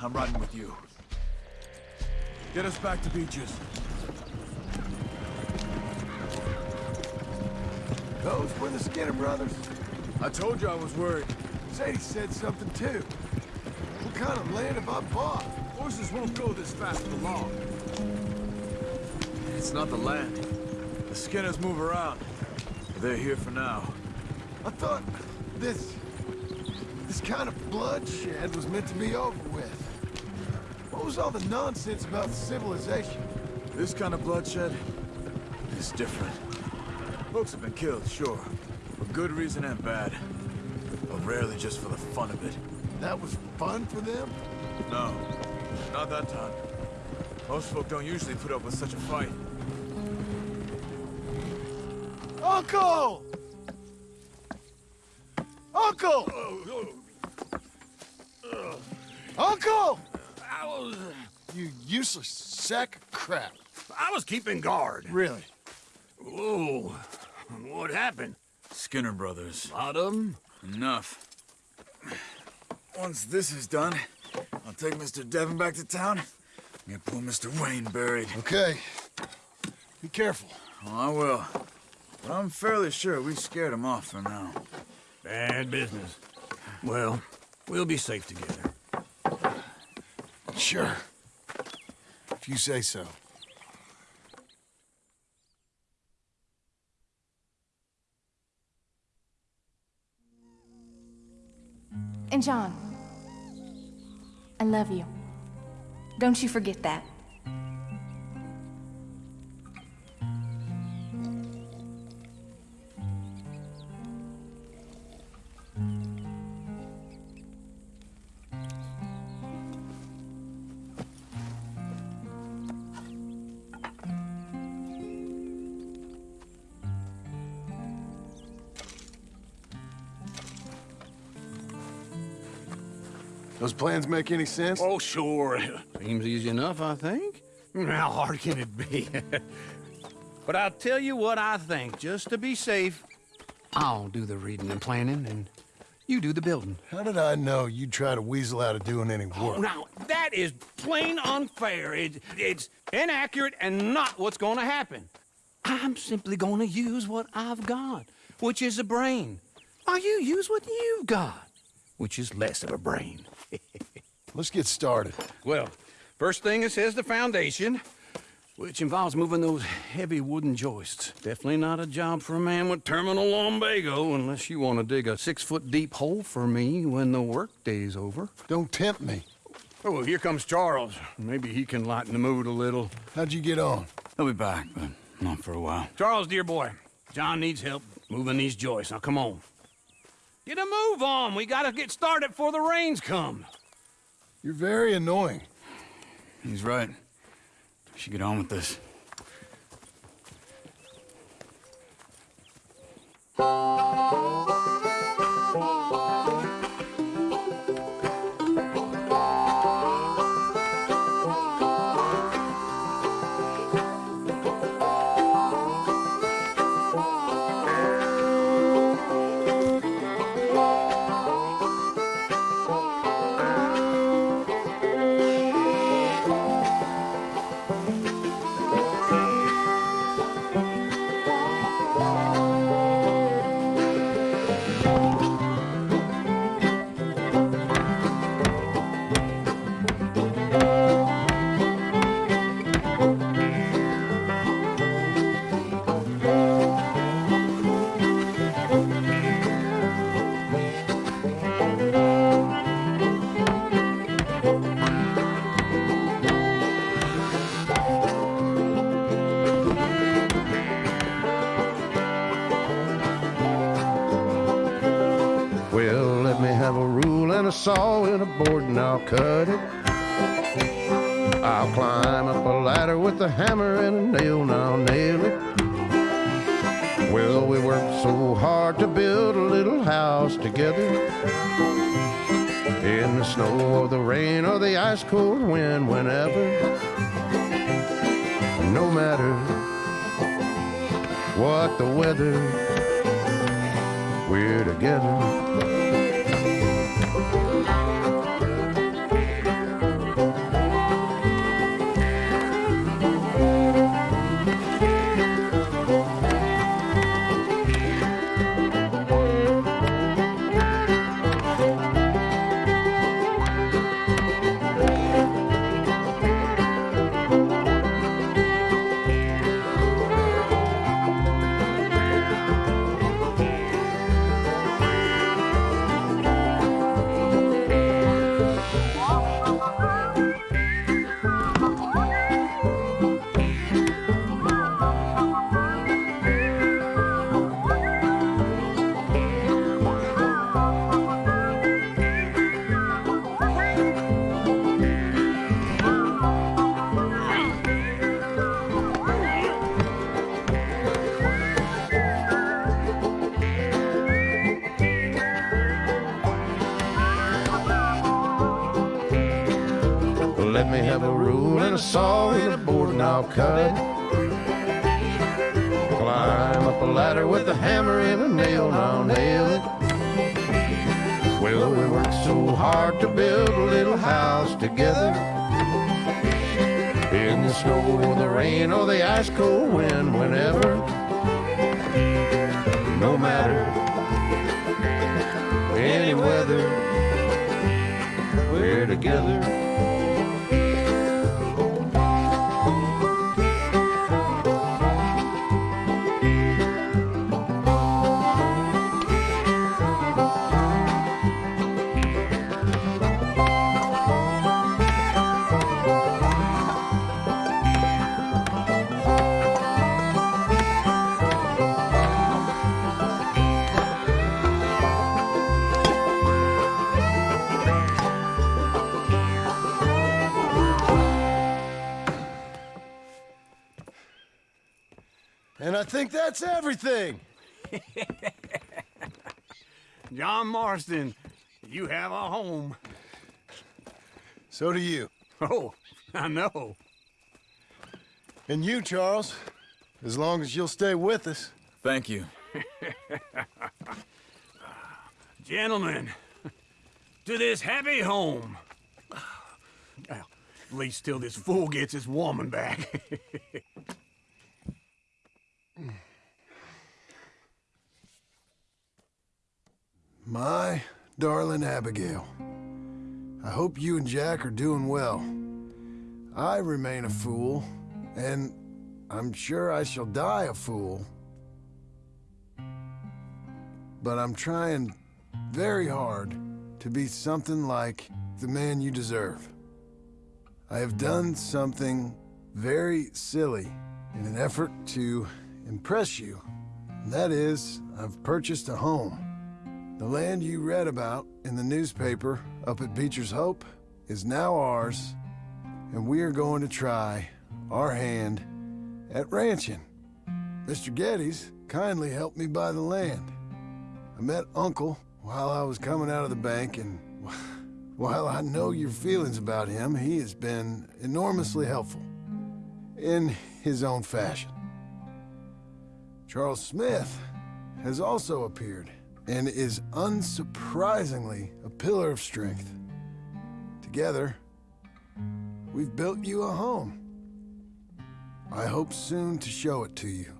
I'm riding with you. Get us back to Beecher's. Those were the Skinner brothers. I told you I was worried. Sadie said something too. What kind of land have I bought? Horses won't go this fast for long. It's not the land. The Skinners move around. They're here for now. I thought this... this kind of bloodshed was meant to be over with. Was all the nonsense about civilization? This kind of bloodshed is different. Folks have been killed, sure. For good reason and bad. But rarely just for the fun of it. That was fun for them? No, not that time. Most folk don't usually put up with such a fight. Uncle! Uncle! Uncle! Useless sack of crap. I was keeping guard. Really? Whoa. What happened? Skinner brothers. lot of them? Enough. Once this is done, I'll take Mr. Devon back to town. Get pull Mr. Wayne buried. Okay. Be careful. Oh, I will. But I'm fairly sure we scared him off for now. Bad business. Well, we'll be safe together. Sure. You say so. And John, I love you. Don't you forget that. Plans make any sense? Oh, sure. Seems easy enough, I think. How hard can it be? but I'll tell you what I think, just to be safe. I'll do the reading and planning, and you do the building. How did I know you'd try to weasel out of doing any work? Oh, now, that is plain unfair. It, it's inaccurate and not what's going to happen. I'm simply going to use what I've got, which is a brain. While you use what you've got, which is less of a brain. Let's get started. Well, first thing it says the foundation, which involves moving those heavy wooden joists. Definitely not a job for a man with terminal lumbago unless you want to dig a six-foot deep hole for me when the workday's over. Don't tempt me. Oh, here comes Charles. Maybe he can lighten the mood a little. How'd you get on? He'll be back, but not for a while. Charles, dear boy, John needs help moving these joists. Now, come on. Get a move on. We gotta get started before the rains come. You're very annoying. He's right. We should get on with this. Well, saw and a board and I'll cut it. I'll climb up a ladder with a hammer and a nail and I'll nail it. Well, we worked so hard to build a little house together. In the snow or the rain or the ice cold wind, whenever. No matter what the weather, we're together. And I think that's everything. John Marston, you have a home. So do you. Oh, I know. And you, Charles, as long as you'll stay with us. Thank you. Gentlemen, to this happy home. Well, at least till this fool gets his woman back. My darling Abigail, I hope you and Jack are doing well. I remain a fool, and I'm sure I shall die a fool. But I'm trying very hard to be something like the man you deserve. I have done something very silly in an effort to impress you. And that is, I've purchased a home. The land you read about in the newspaper up at Beecher's Hope is now ours, and we are going to try our hand at ranching. Mr. Geddes kindly helped me buy the land. I met Uncle while I was coming out of the bank, and while I know your feelings about him, he has been enormously helpful in his own fashion. Charles Smith has also appeared and is unsurprisingly a pillar of strength. Together, we've built you a home. I hope soon to show it to you.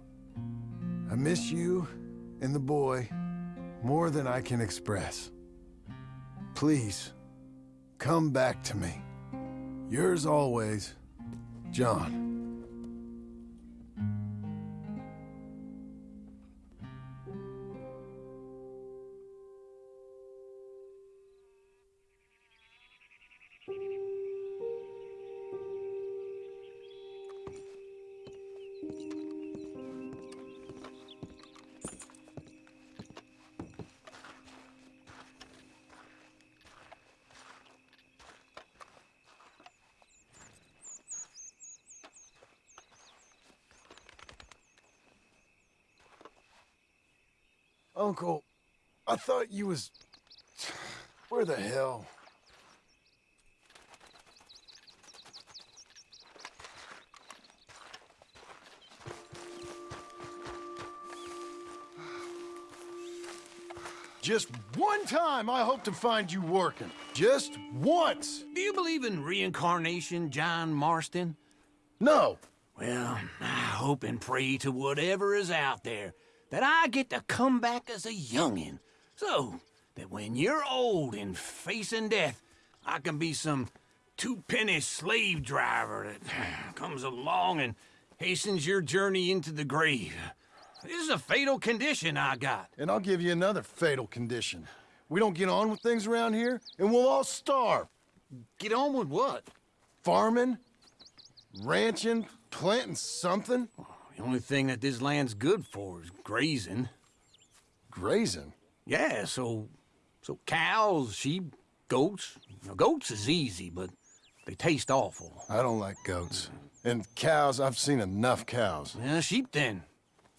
I miss you and the boy more than I can express. Please, come back to me. Yours always, John. Uncle, I thought you was... Where the hell? Just one time I hope to find you working. Just once. Do you believe in reincarnation, John Marston? No. Well, I hope and pray to whatever is out there that I get to come back as a youngin', so that when you're old and facing death, I can be some two-penny slave driver that comes along and hastens your journey into the grave. This is a fatal condition I got. And I'll give you another fatal condition. We don't get on with things around here, and we'll all starve. Get on with what? Farming, ranching, planting something. The only thing that this land's good for is grazing. Grazing? Yeah, so... so cows, sheep, goats. Now, goats is easy, but they taste awful. I don't like goats. And cows, I've seen enough cows. Yeah, sheep then.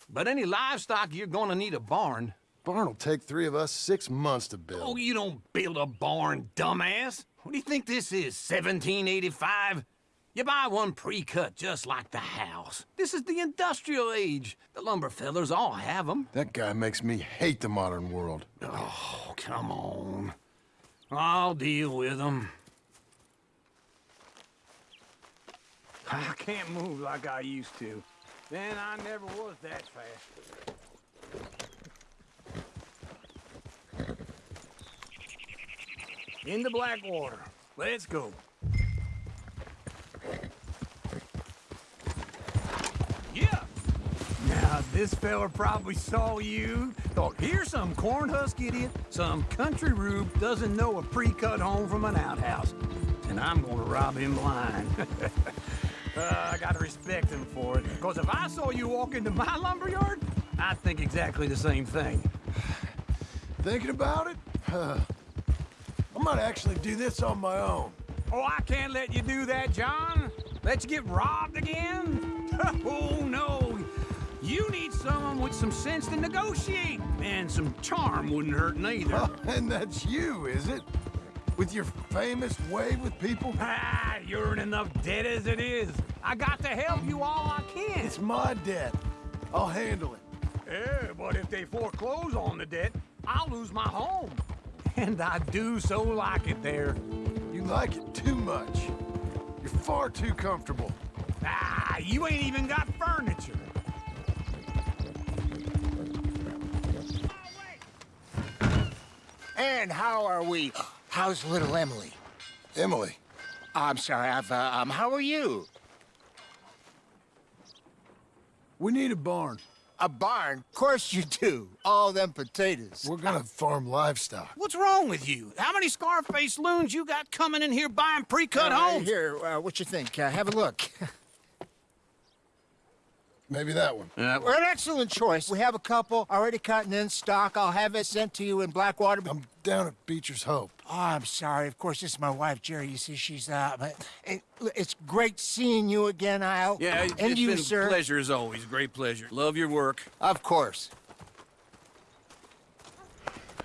But any livestock, you're gonna need a barn. Barn will take three of us six months to build. Oh, you don't build a barn, dumbass. What do you think this is, 1785? You buy one pre-cut just like the house. This is the industrial age. The lumber fellers all have them. That guy makes me hate the modern world. Oh, come on. I'll deal with them. I can't move like I used to. Then I never was that fast. In Into Blackwater. Let's go. Yeah. Now, this fella probably saw you. Thought, here's some corn husk idiot, some country rube doesn't know a pre-cut home from an outhouse. And I'm gonna rob him blind. uh, I gotta respect him for it. Because if I saw you walk into my lumberyard, I'd think exactly the same thing. Thinking about it? I might actually do this on my own. Oh, I can't let you do that, John. Let you get robbed again? oh, no. You need someone with some sense to negotiate. And some charm wouldn't hurt neither. Oh, and that's you, is it? With your famous way with people? Ah, you're in enough debt as it is. I got to help you all I can. It's my debt. I'll handle it. Yeah, but if they foreclose on the debt, I'll lose my home. And I do so like it there. You like it too much. You're far too comfortable. Ah, you ain't even got furniture. And how are we? How's little Emily? Emily? I'm sorry, I've, uh, um, how are you? We need a barn. A barn? Of course you do. All them potatoes. We're gonna farm livestock. What's wrong with you? How many Scarface loons you got coming in here buying pre-cut Uh, homes? Here, uh, what you think? Uh, have a look. Maybe that one. Uh, Well, an excellent choice. We have a couple already cut and in stock. I'll have it sent to you in Blackwater. I'm down at Beecher's Hope. Oh, I'm sorry. Of course, this is my wife, Jerry. You see, she's uh, but it, it's great seeing you again, Al. yeah, it, and it's you, been sir. a pleasure as always. Great pleasure. Love your work. Of course.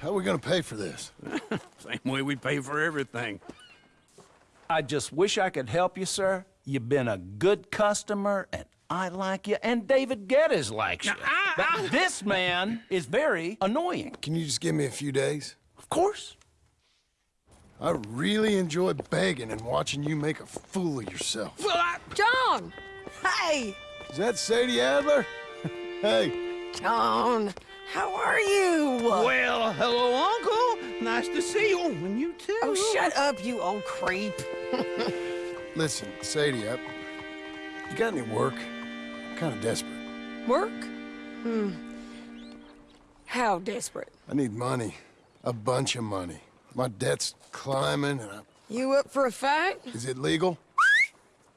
How are we gonna pay for this? Same way we pay for everything. I just wish I could help you, sir. You've been a good customer, and I like you, and David Geddes likes you. But this man is very annoying. Can you just give me a few days? Of course. I really enjoy begging and watching you make a fool of yourself. Well, I... John! Hey! Is that Sadie Adler? hey. John, how are you? Well, hello, Uncle. Nice to see you. And you too. Oh, shut up, you old creep. Listen, Sadie, I, you got any work? I'm kind of desperate. Work? Hmm. How desperate? I need money. A bunch of money. My debt's climbing, and I, You up for a fight? is it legal?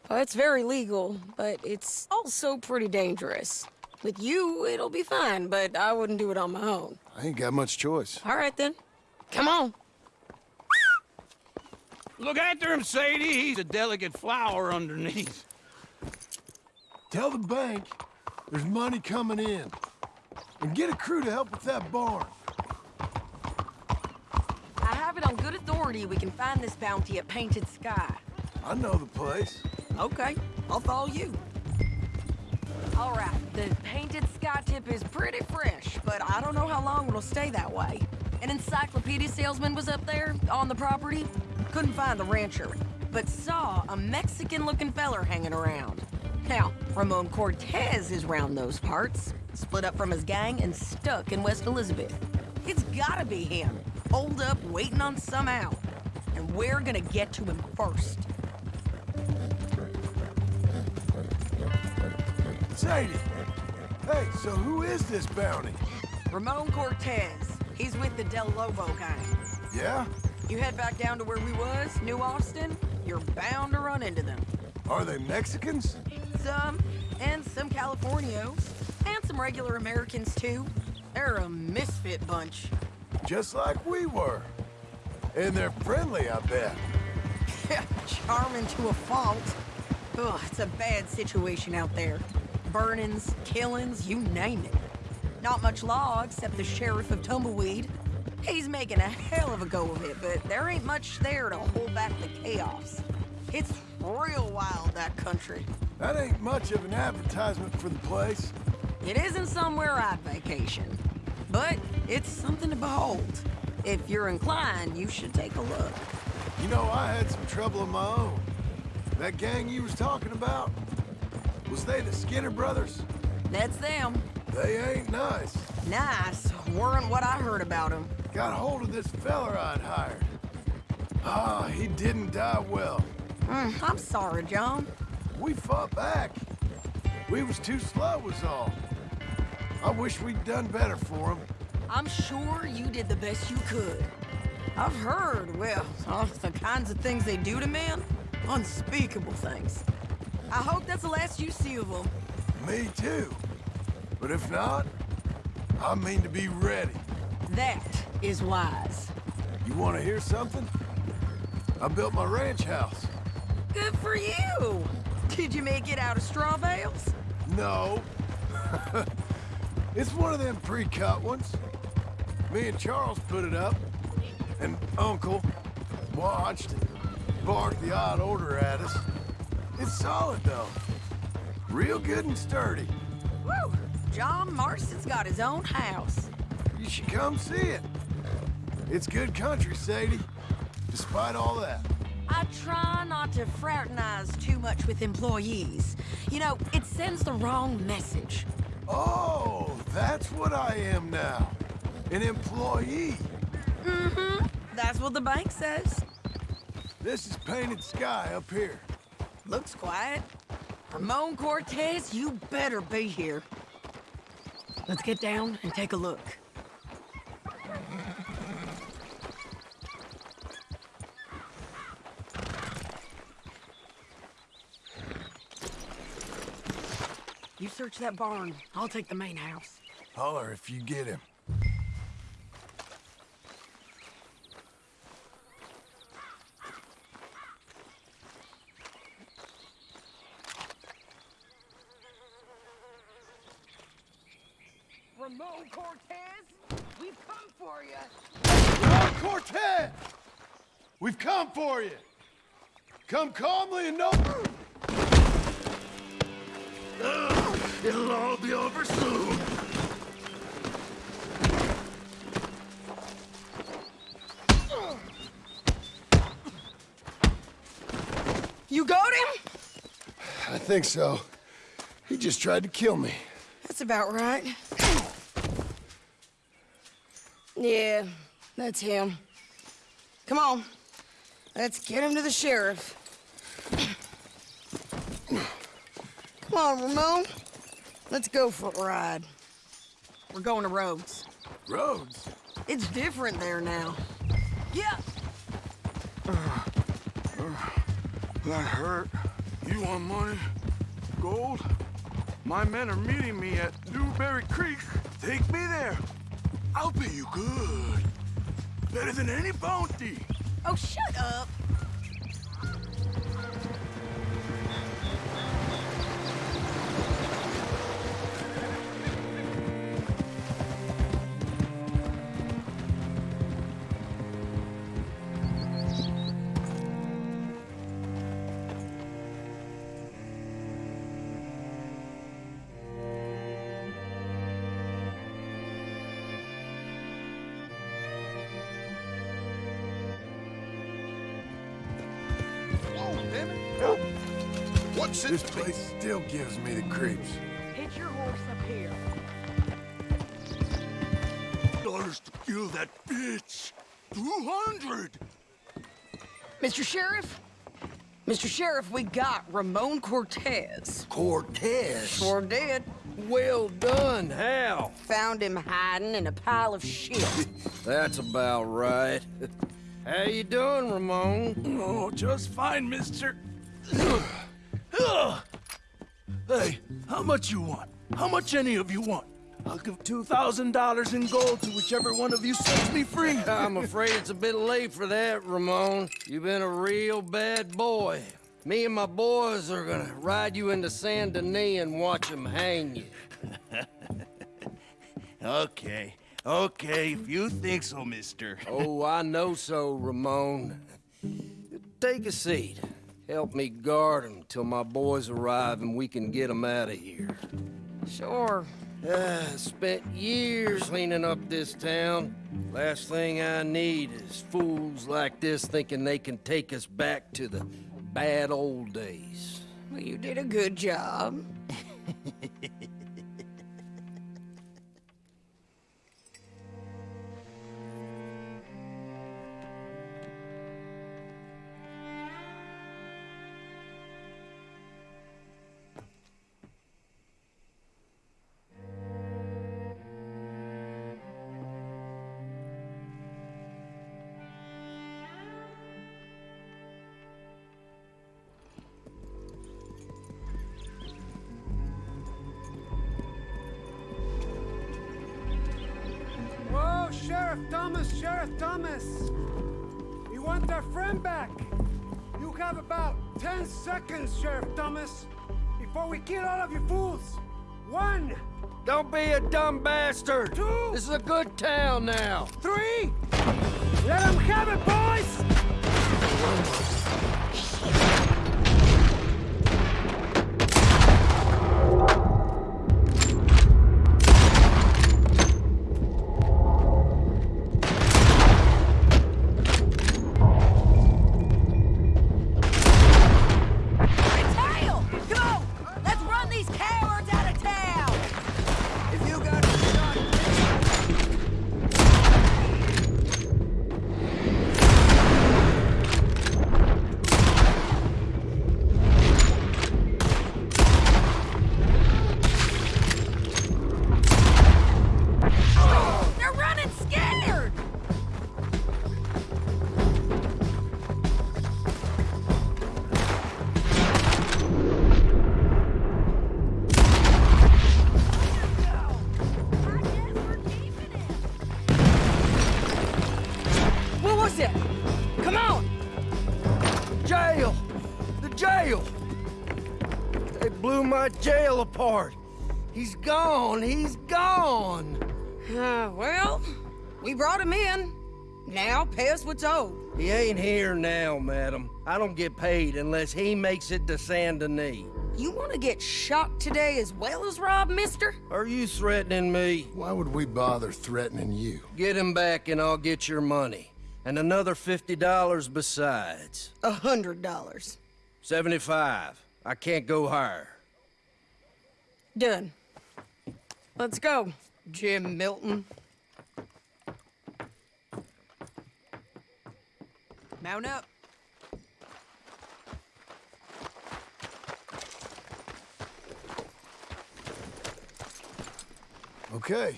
Well, it's very legal, but it's also pretty dangerous. With you, it'll be fine, but I wouldn't do it on my own. I ain't got much choice. All right, then. Come on. Look after him, Sadie. He's a delicate flower underneath. Tell the bank there's money coming in. And get a crew to help with that barn. I have it on good authority we can find this bounty at Painted Sky. I know the place. Okay, I'll follow you. All right, the Painted Sky tip is pretty fresh, but I don't know how long it'll stay that way. An encyclopedia salesman was up there on the property. Couldn't find the rancher, but saw a Mexican-looking feller hanging around. Now, Ramon Cortez is round those parts, split up from his gang and stuck in West Elizabeth. It's gotta be him, holed up waiting on some out. And we're gonna get to him first. Sadie! Hey, so who is this bounty? Ramon Cortez. He's with the Del Lobo gang. Yeah? You head back down to where we was, New Austin, you're bound to run into them. Are they Mexicans? Some, and some Californios, and some regular Americans too. They're a misfit bunch. Just like we were. And they're friendly, I bet. Charming to a fault. Ugh, it's a bad situation out there. Burnings, killings, you name it. Not much law except the sheriff of Tumbleweed. He's making a hell of a go of it, but there ain't much there to hold back the chaos. It's real wild, that country. That ain't much of an advertisement for the place. It isn't somewhere I'd vacation, but it's something to behold. If you're inclined, you should take a look. You know, I had some trouble of my own. That gang you was talking about, was they the Skinner brothers? That's them. They ain't nice. Nice. Weren't what I heard about them. Got hold of this feller I'd hired. Ah, he didn't die well. Mm, I'm sorry, John. We fought back. We was too slow was all. I wish we'd done better for him. I'm sure you did the best you could. I've heard, well, the kinds of things they do to men. Unspeakable things. I hope that's the last you see of them. Me too. But if not, I mean to be ready. That is wise. You want to hear something? I built my ranch house. Good for you! Did you make it out of straw bales? No. it's one of them pre-cut ones. Me and Charles put it up, and Uncle watched and barked the odd order at us. It's solid, though. Real good and sturdy. Woo! John Marston's got his own house. You should come see it. It's good country, Sadie. Despite all that. I try not to fraternize too much with employees. You know, it sends the wrong message. Oh, that's what I am now. An employee. Mm-hmm. That's what the bank says. This is painted sky up here. Looks quiet. Ramon Cortez, you better be here. Let's get down and take a look. Search that barn. I'll take the main house. Holler if you get him. Ramon Cortez, we've come for you. Ramon Cortez! We've come for you. Come calmly and no... It'll all be over soon. You got him? I think so. He just tried to kill me. That's about right. Yeah, that's him. Come on. Let's get him to the sheriff. Come on, Ramon. Let's go for a ride. We're going to Rhodes. Rhodes? It's different there now. Yeah. That hurt. You want money? Gold? My men are meeting me at Dewberry Creek. Take me there. I'll pay you good. Better than any bounty. Oh, shut up. Gives me the creeps. Hit your horse up here. Dollars to kill that bitch. Two hundred. Mr. Sheriff? Mr. Sheriff, we got Ramon Cortez. Cortez? Sure did. Well done. How? Found him hiding in a pile of shit. That's about right. How you doing, Ramon? Oh, just fine, mister. hey, how much you want? How much any of you want? I'll give $2,000 in gold to whichever one of you sets me free. I'm afraid it's a bit late for that, Ramon. You've been a real bad boy. Me and my boys are gonna ride you into Saint Denis and watch them hang you. okay, Okay, if you think so, mister. oh, I know so, Ramon. Take a seat. Help me guard him till my boys arrive and we can get get 'em out of here. Sure. Uh, spent years cleaning up this town. Last thing I need is fools like this thinking they can take us back to the bad old days. Well, you did a good job. A dumb bastard! Two! This is a good town now! Three! Let them have it, boys! Apart. He's gone. He's gone. Uh, well, we brought him in. Now pay us what's owed. He ain't here now, madam. I don't get paid unless he makes it to Saint Denis. You want to get shot today as well as Rob, mister? Are you threatening me? Why would we bother threatening you? Get him back and I'll get your money. And another $50 besides. A hundred dollars. 75. I can't go higher. Done. Let's go, Jim Milton. Mount up. Okay.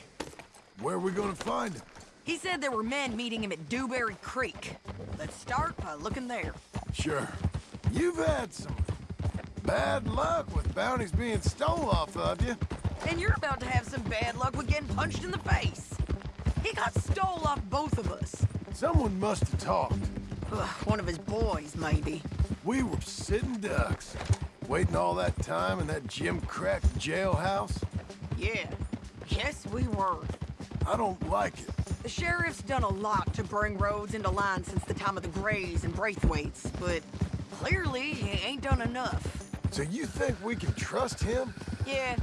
Where are we gonna find him? He said there were men meeting him at Dewberry Creek. Let's start by looking there. Sure. You've had some bad luck with bounties being stole off of you. And you're about to have some bad luck with getting punched in the face. He got stole off both of us. Someone must have talked. Ugh, one of his boys, maybe. We were sitting ducks, waiting all that time in that Jim Crack jailhouse. Yeah. Yes, we were. I don't like it. The sheriff's done a lot to bring Rhodes into line since the time of the Grays and Braithwaites, but clearly he ain't done enough. So you think we can trust him? Yeah,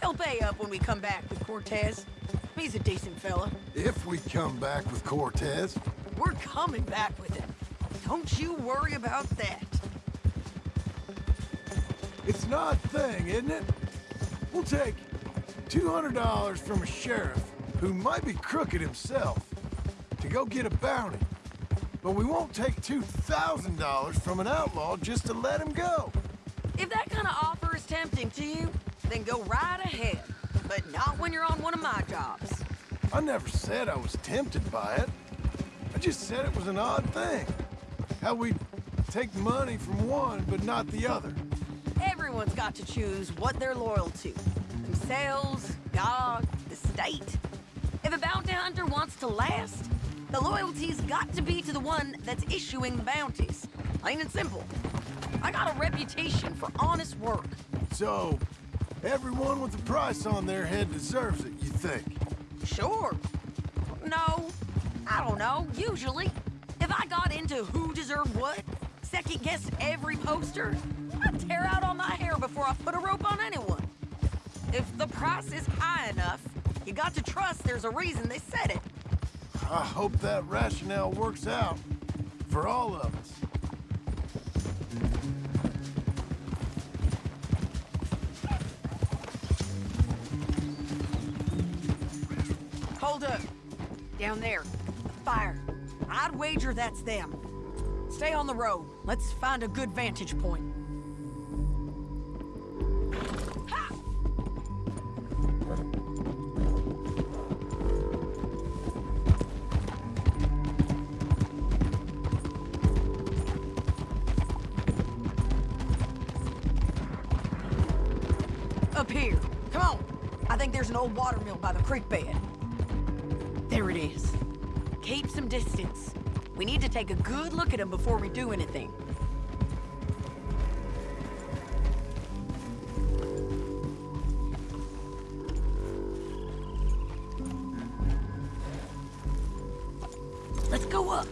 he'll pay up when we come back with Cortez. He's a decent fella. If we come back with Cortez. We're coming back with him. Don't you worry about that. It's not odd thing, isn't it? We'll take $200 from a sheriff who might be crooked himself to go get a bounty. But we won't take $2,000 from an outlaw just to let him go. If that kind of offer is tempting to you, then go right ahead. But not when you're on one of my jobs. I never said I was tempted by it. I just said it was an odd thing. How we take money from one but not the other. Everyone's got to choose what they're loyal to. Themselves, God, the state. If a bounty hunter wants to last, the loyalty's got to be to the one that's issuing the bounties. Plain and simple. I got a reputation for honest work. So, everyone with a price on their head deserves it, you think? Sure. No. I don't know. Usually. If I got into who deserved what, second guess every poster, I'd tear out all my hair before I put a rope on anyone. If the price is high enough, you got to trust there's a reason they said it. I hope that rationale works out for all of us. Down there. Fire. I'd wager that's them. Stay on the road. Let's find a good vantage point. Up here. Come on. I think there's an old water mill by the creek bed. Distance. We need to take a good look at them before we do anything. Let's go up.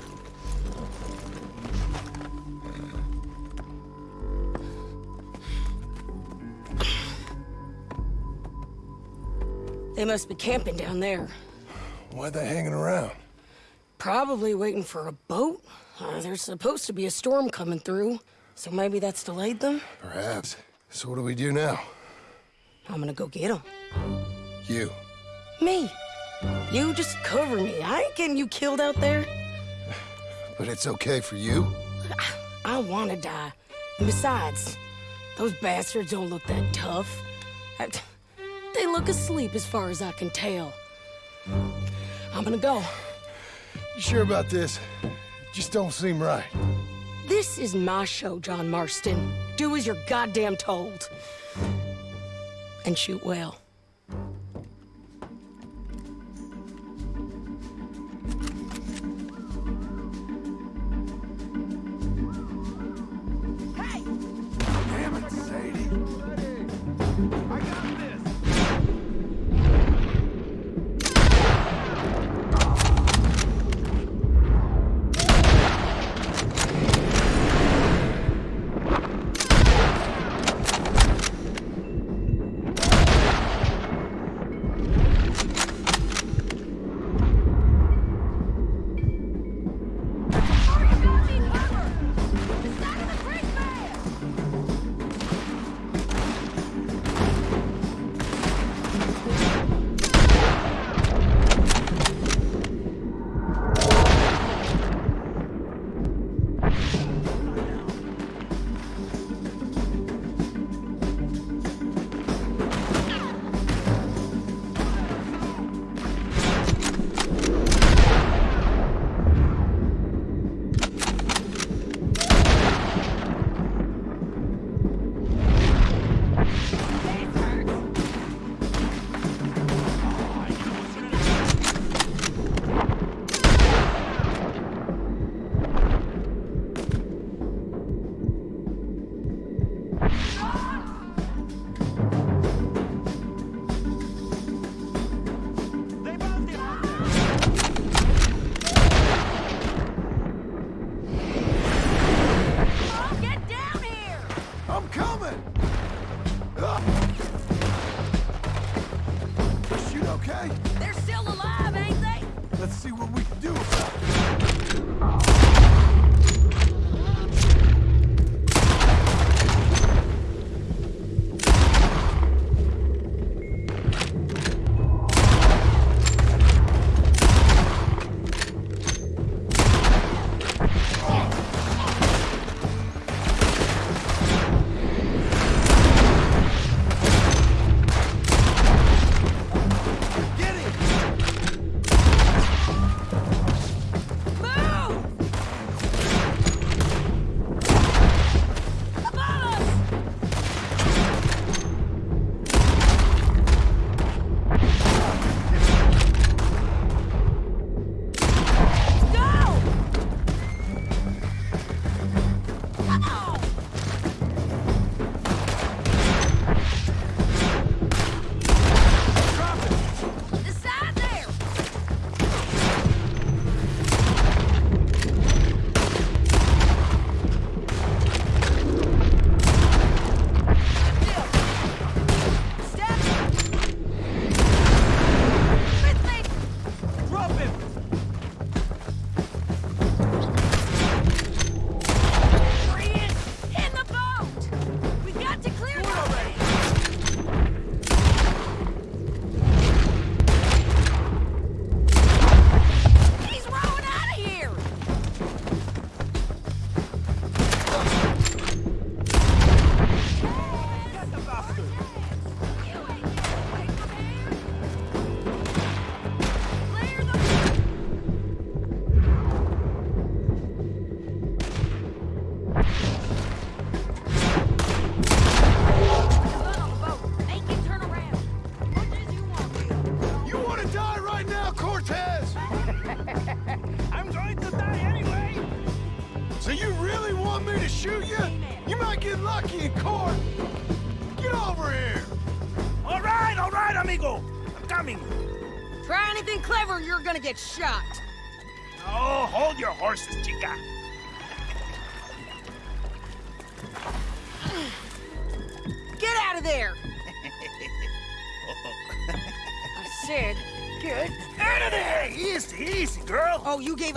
They must be camping down there. Why are they hanging around? Probably waiting for a boat. Uh, there's supposed to be a storm coming through, so maybe that's delayed them. Perhaps. So what do we do now? I'm gonna go get them. You. Me. You just cover me. I ain't getting you killed out there. But it's okay for you? I wanna die. And besides, those bastards don't look that tough. I- they look asleep as far as I can tell. I'm gonna go. You sure about this? Just don't seem right. This is my show, John Marston. Do as you're goddamn told. And shoot well.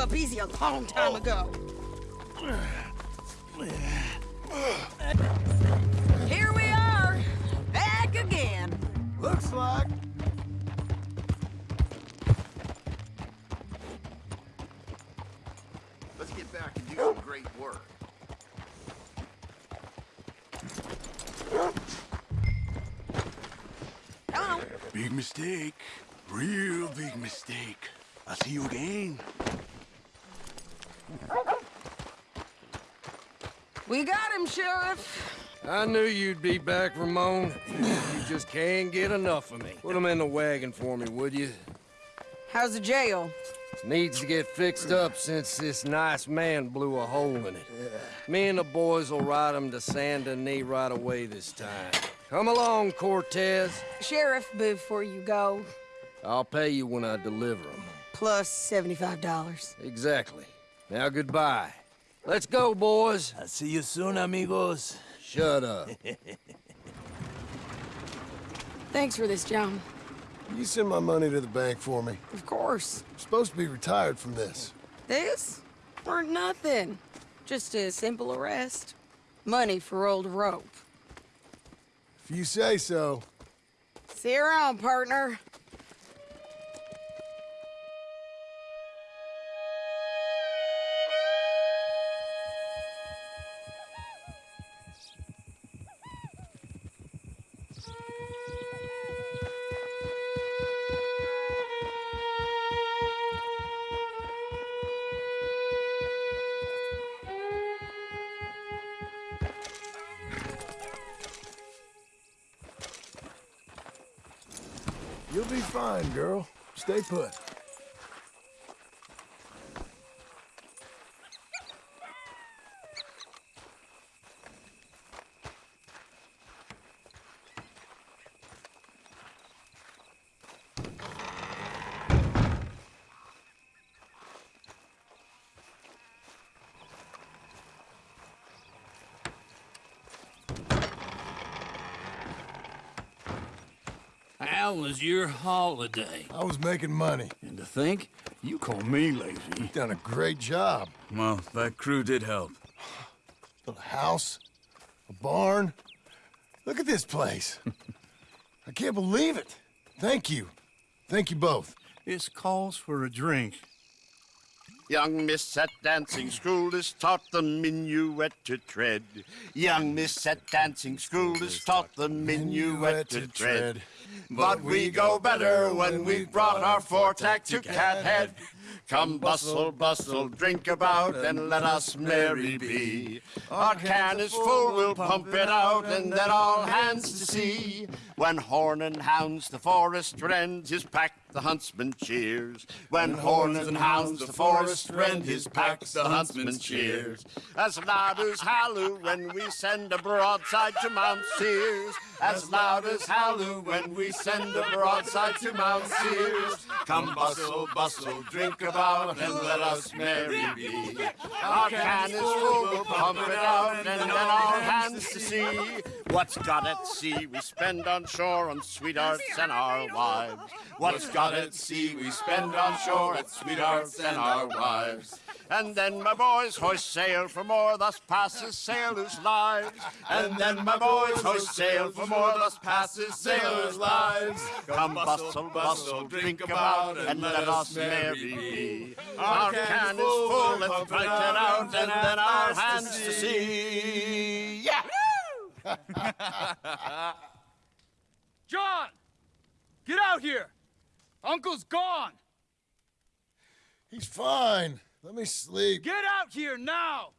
Up easy a long time oh. ago. Be back, Ramon. You just can't get enough of me. Put him in the wagon for me, would you? How's the jail? Needs to get fixed up since this nice man blew a hole in it. Me and the boys will ride him to Saint Denis right away this time. Come along, Cortez. Sheriff, before you go, I'll pay you when I deliver him. plus $75. Exactly. Now goodbye. Let's go, boys. I'll see you soon, amigos. Shut up. Thanks for this, John. You send my money to the bank for me. Of course. I'm supposed to be retired from this. This? Weren't nothing. Just a simple arrest. Money for old rope. If you say so. See you around, partner. You'll be fine, girl. Stay put. How was your holiday? I was making money. And to think, you call me lazy. You've done a great job. Well, that crew did help. Built a house, a barn. Look at this place. I can't believe it. Thank you. Thank you both. This calls for a drink. Young miss at dancing school is taught the minuet to tread. Young miss at dancing school is taught the minuet to tread. But we go better when we've brought our four-tack to Cathead. Come bustle, bustle, drink about, and let us merry be. Our can is full, we'll pump it out, and then all hands to sea. When horn and hounds the forest rend, his pack the huntsman cheers. When horn and hounds the forest rend, his pack the huntsman cheers. As loud as halloo when we send a broadside to Mount Sears. As loud as halloo when we send a broadside to Mount Sears. Come bustle, bustle, drink about, and let us merry be. Our can is full, we'll pump it out, and then all hands to sea. What's got at sea we spend on shore on sweethearts and our wives. What's got at sea we spend on shore at sweethearts and our wives. And then my boys hoist sail for more, thus passes sailors' lives. And then my boys hoist sail for more, thus passes sailors' lives. Come bustle, bustle, drink about, and let us merry be. Our can is full, let's fight it out, and then our hands to sea. Yeah! John! Get out here! Uncle's gone! He's fine. Let me sleep. Get out here now!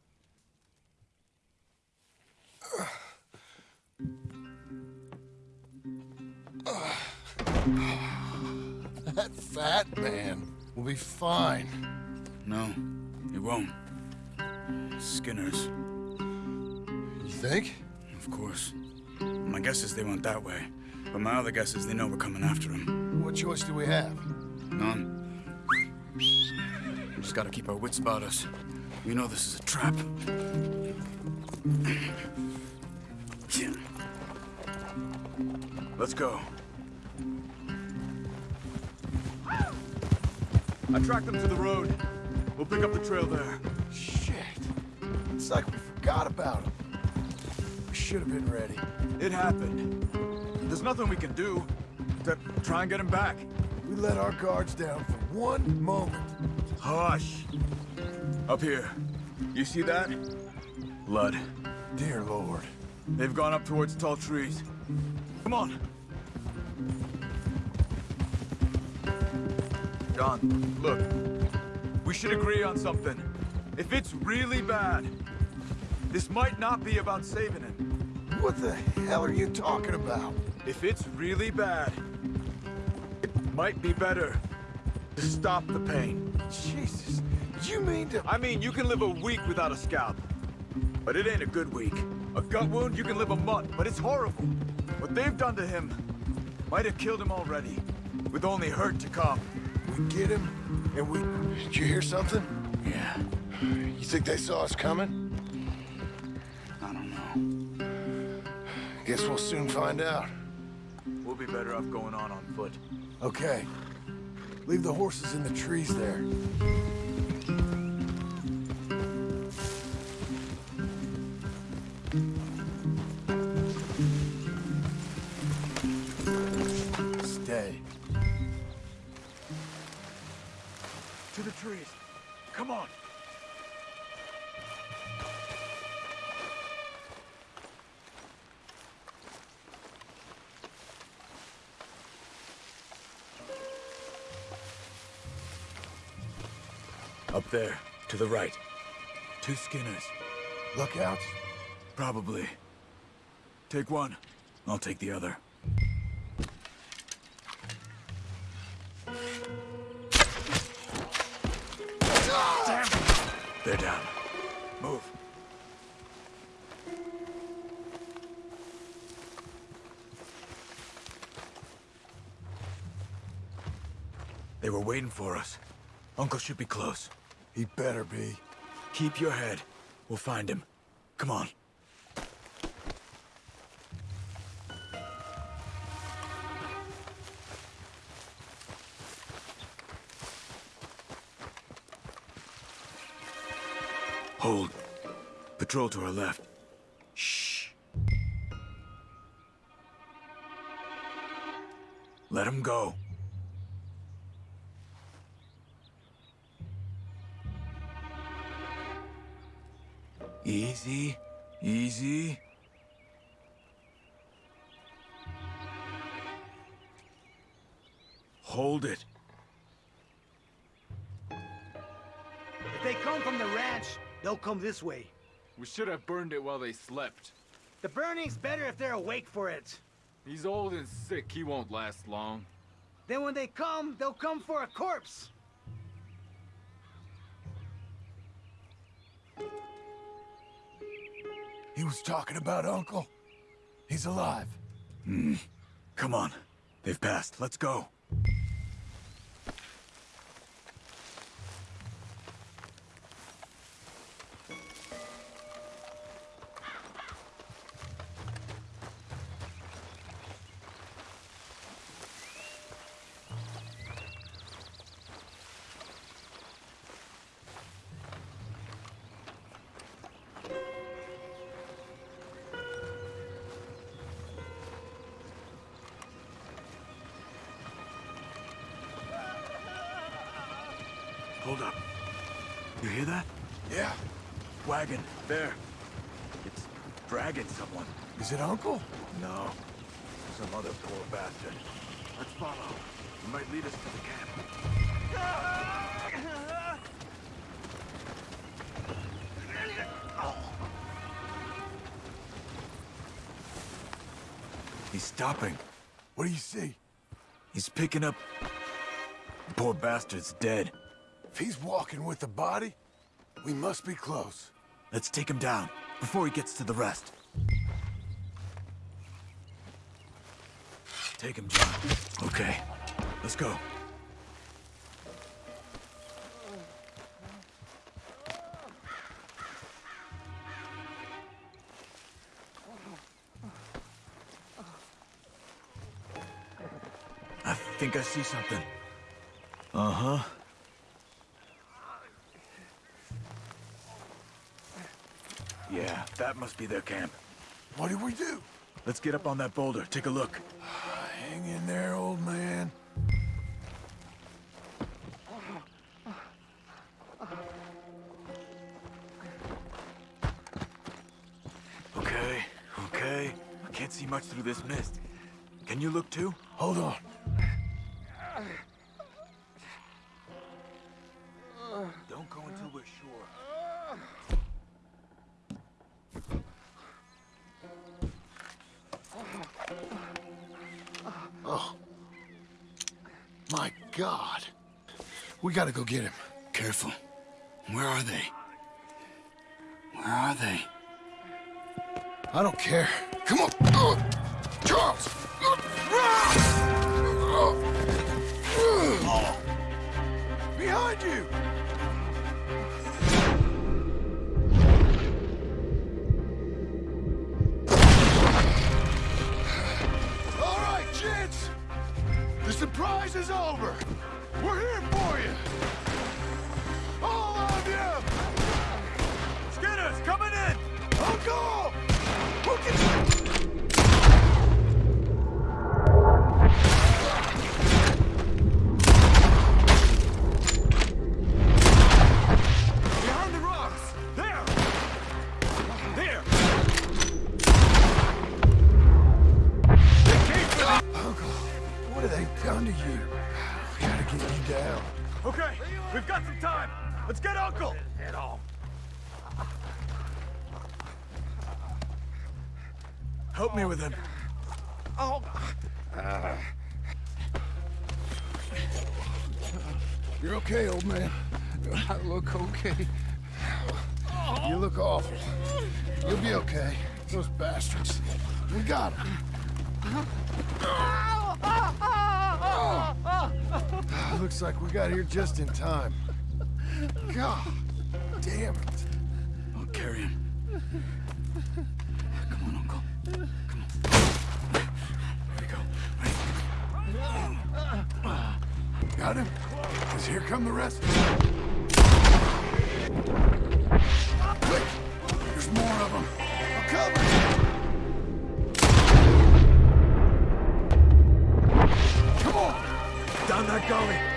That fat man will be fine. No, he won't. Skinner's You think? Of course. My guess is they went that way. But my other guess is they know we're coming after them. What choice do we have? None. We just gotta keep our wits about us. We know this is a trap. Yeah. Let's go. I tracked them to the road. We'll pick up the trail there. Shit. It's like we forgot about him. Should have been ready. It happened. There's nothing we can do except try and get him back. We let our guards down for one moment. Hush. Up here. You see that? Blood. Dear Lord. They've gone up towards tall trees. Come on. John, look. We should agree on something. If it's really bad, this might not be about saving him. What the hell are you talking about? If it's really bad, it might be better to stop the pain. Jesus, you mean to... I mean, you can live a week without a scalp, but it ain't a good week. A gut wound, you can live a month, but it's horrible. What they've done to him might have killed him already, with only hurt to come. We get him, and we... Did you hear something? Yeah. You think they saw us coming? Guess we'll soon find out. We'll be better off going on on foot. Okay. Leave the horses in the trees there. To the right. Two Skinners. Lookouts? Probably. Take one. I'll take the other. Damn! They're down. Move. They were waiting for us. Uncle should be close. He better be. Keep your head. We'll find him. Come on. Hold. Patrol to our left. Shh. Let him go. This way. We should have burned it while they slept. The burning's better if they're awake for it. He's old and sick. He won't last long. Then when they come, they'll come for a corpse. He was talking about Uncle. He's alive. Hmm. Come on. They've passed. Let's go. Hold up. You hear that? Yeah. Wagon, there. It's dragging someone. Is it Uncle? No. Some other poor bastard. Let's follow. It might lead us to the camp. He's stopping. What do you see? He's picking up... The poor bastard's dead. If he's walking with the body, we must be close. Let's take him down before he gets to the rest. Take him, John. Okay, let's go. I think I see something. Uh-huh. That must be their camp. What do we do? Let's get up on that boulder, take a look. Hang in there, old man. Okay, okay. I can't see much through this mist. Can you look too? Hold on. Don't go until we're sure. Oh. My God. We gotta go get him. Careful. Where are they? Where are they? I don't care. Come on. Uh, Charles! Behind you! All right, gents! The surprise is over! All of you! Skinner's coming in! Uncle! Who can... bastards. We got them. Ah, looks like we got here just in time. God damn it. I'll carry him. Come on, Uncle. Come on. Here we go. Got him? Because here come the rest. Quick! There's more of them. I'll cover you. Down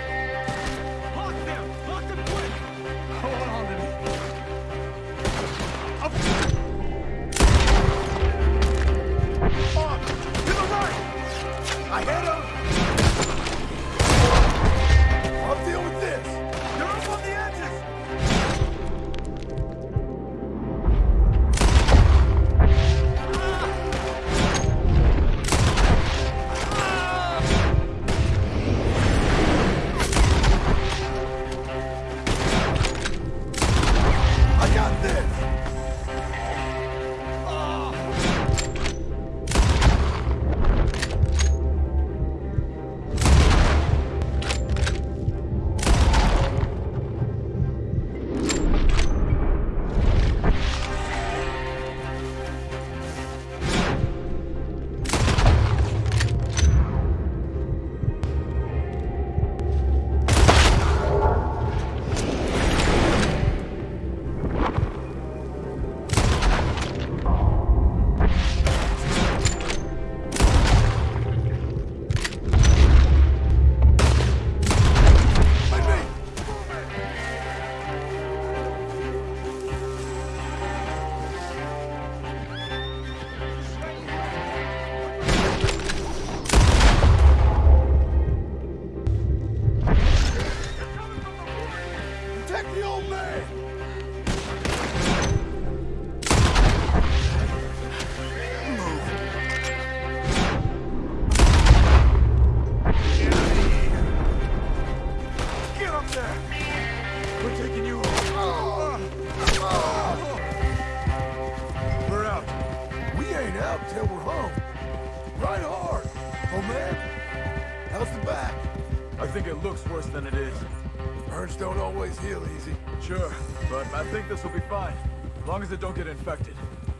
it don't get infected.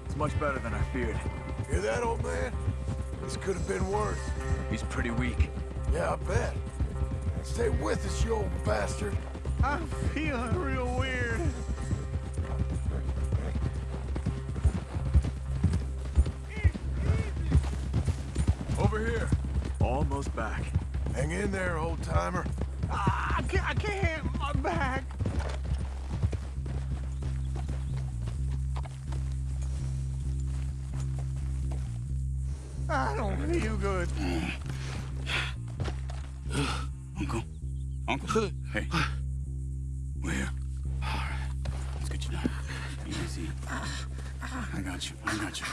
It's much better than I feared. Hear that, old man? This could have been worse. He's pretty weak. Yeah, I bet. Stay with us, you old bastard. I'm feeling real weird. Over here. Almost back. Hang in there, old good. Uncle. Uncle. Hey. We're here. Let's get you down. Easy. I got you. I got you.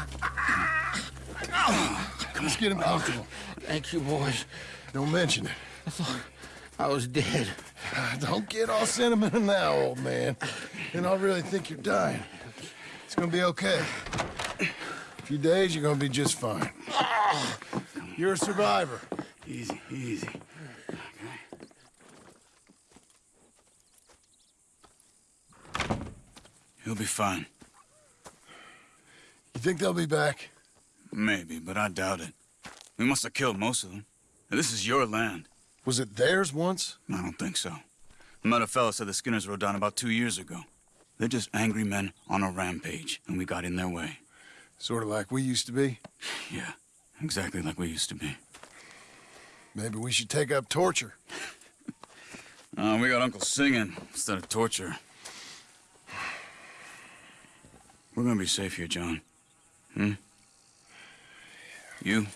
Let's get him comfortable. Thank you, boys. Don't mention it. I thought I was dead. Don't get all sentimental now, old man. Then I'll really think you're dying. It's gonna be okay. A few days, you're gonna be just fine. You're a survivor. Easy, easy. He'll be fine. You think they'll be back? Maybe, but I doubt it. We must have killed most of them. This is your land. Was it theirs once? I don't think so. I met a fella said the Skinners rode down about two years ago. They're just angry men on a rampage, and we got in their way. Sort of like we used to be? Yeah, exactly like we used to be. Maybe we should take up torture. Uh, we got Uncle singing instead of torture. We're gonna be safe here, John. Hmm? You,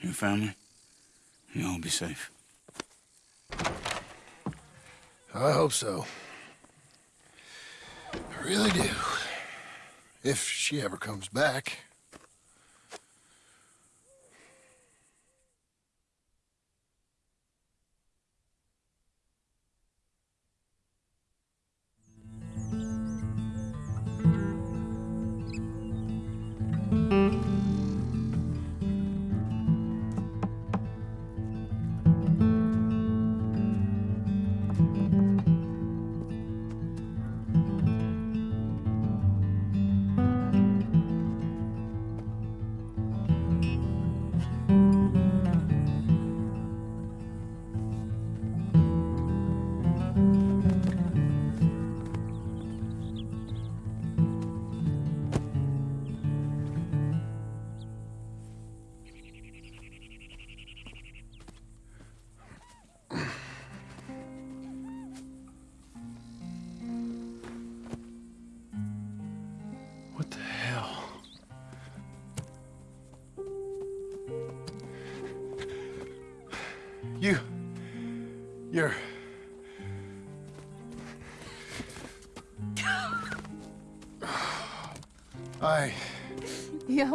your family, you all be safe. I hope so. I really do. If she ever comes back.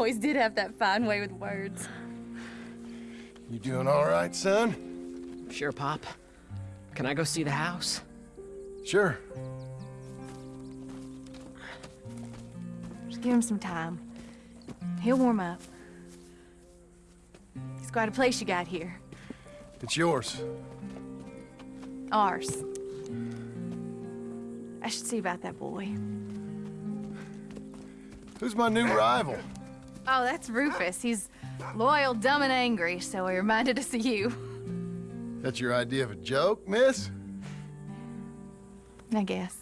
Always did have that fine way with words. You doing all right, son? Sure, Pop. Can I go see the house? Sure. Just give him some time. He'll warm up. It's quite a place you got here. It's yours. Ours. I should see about that boy. Who's my new rival? Oh, that's Rufus. He's loyal, dumb, and angry, so he reminded us of you. That's your idea of a joke, miss? I guess.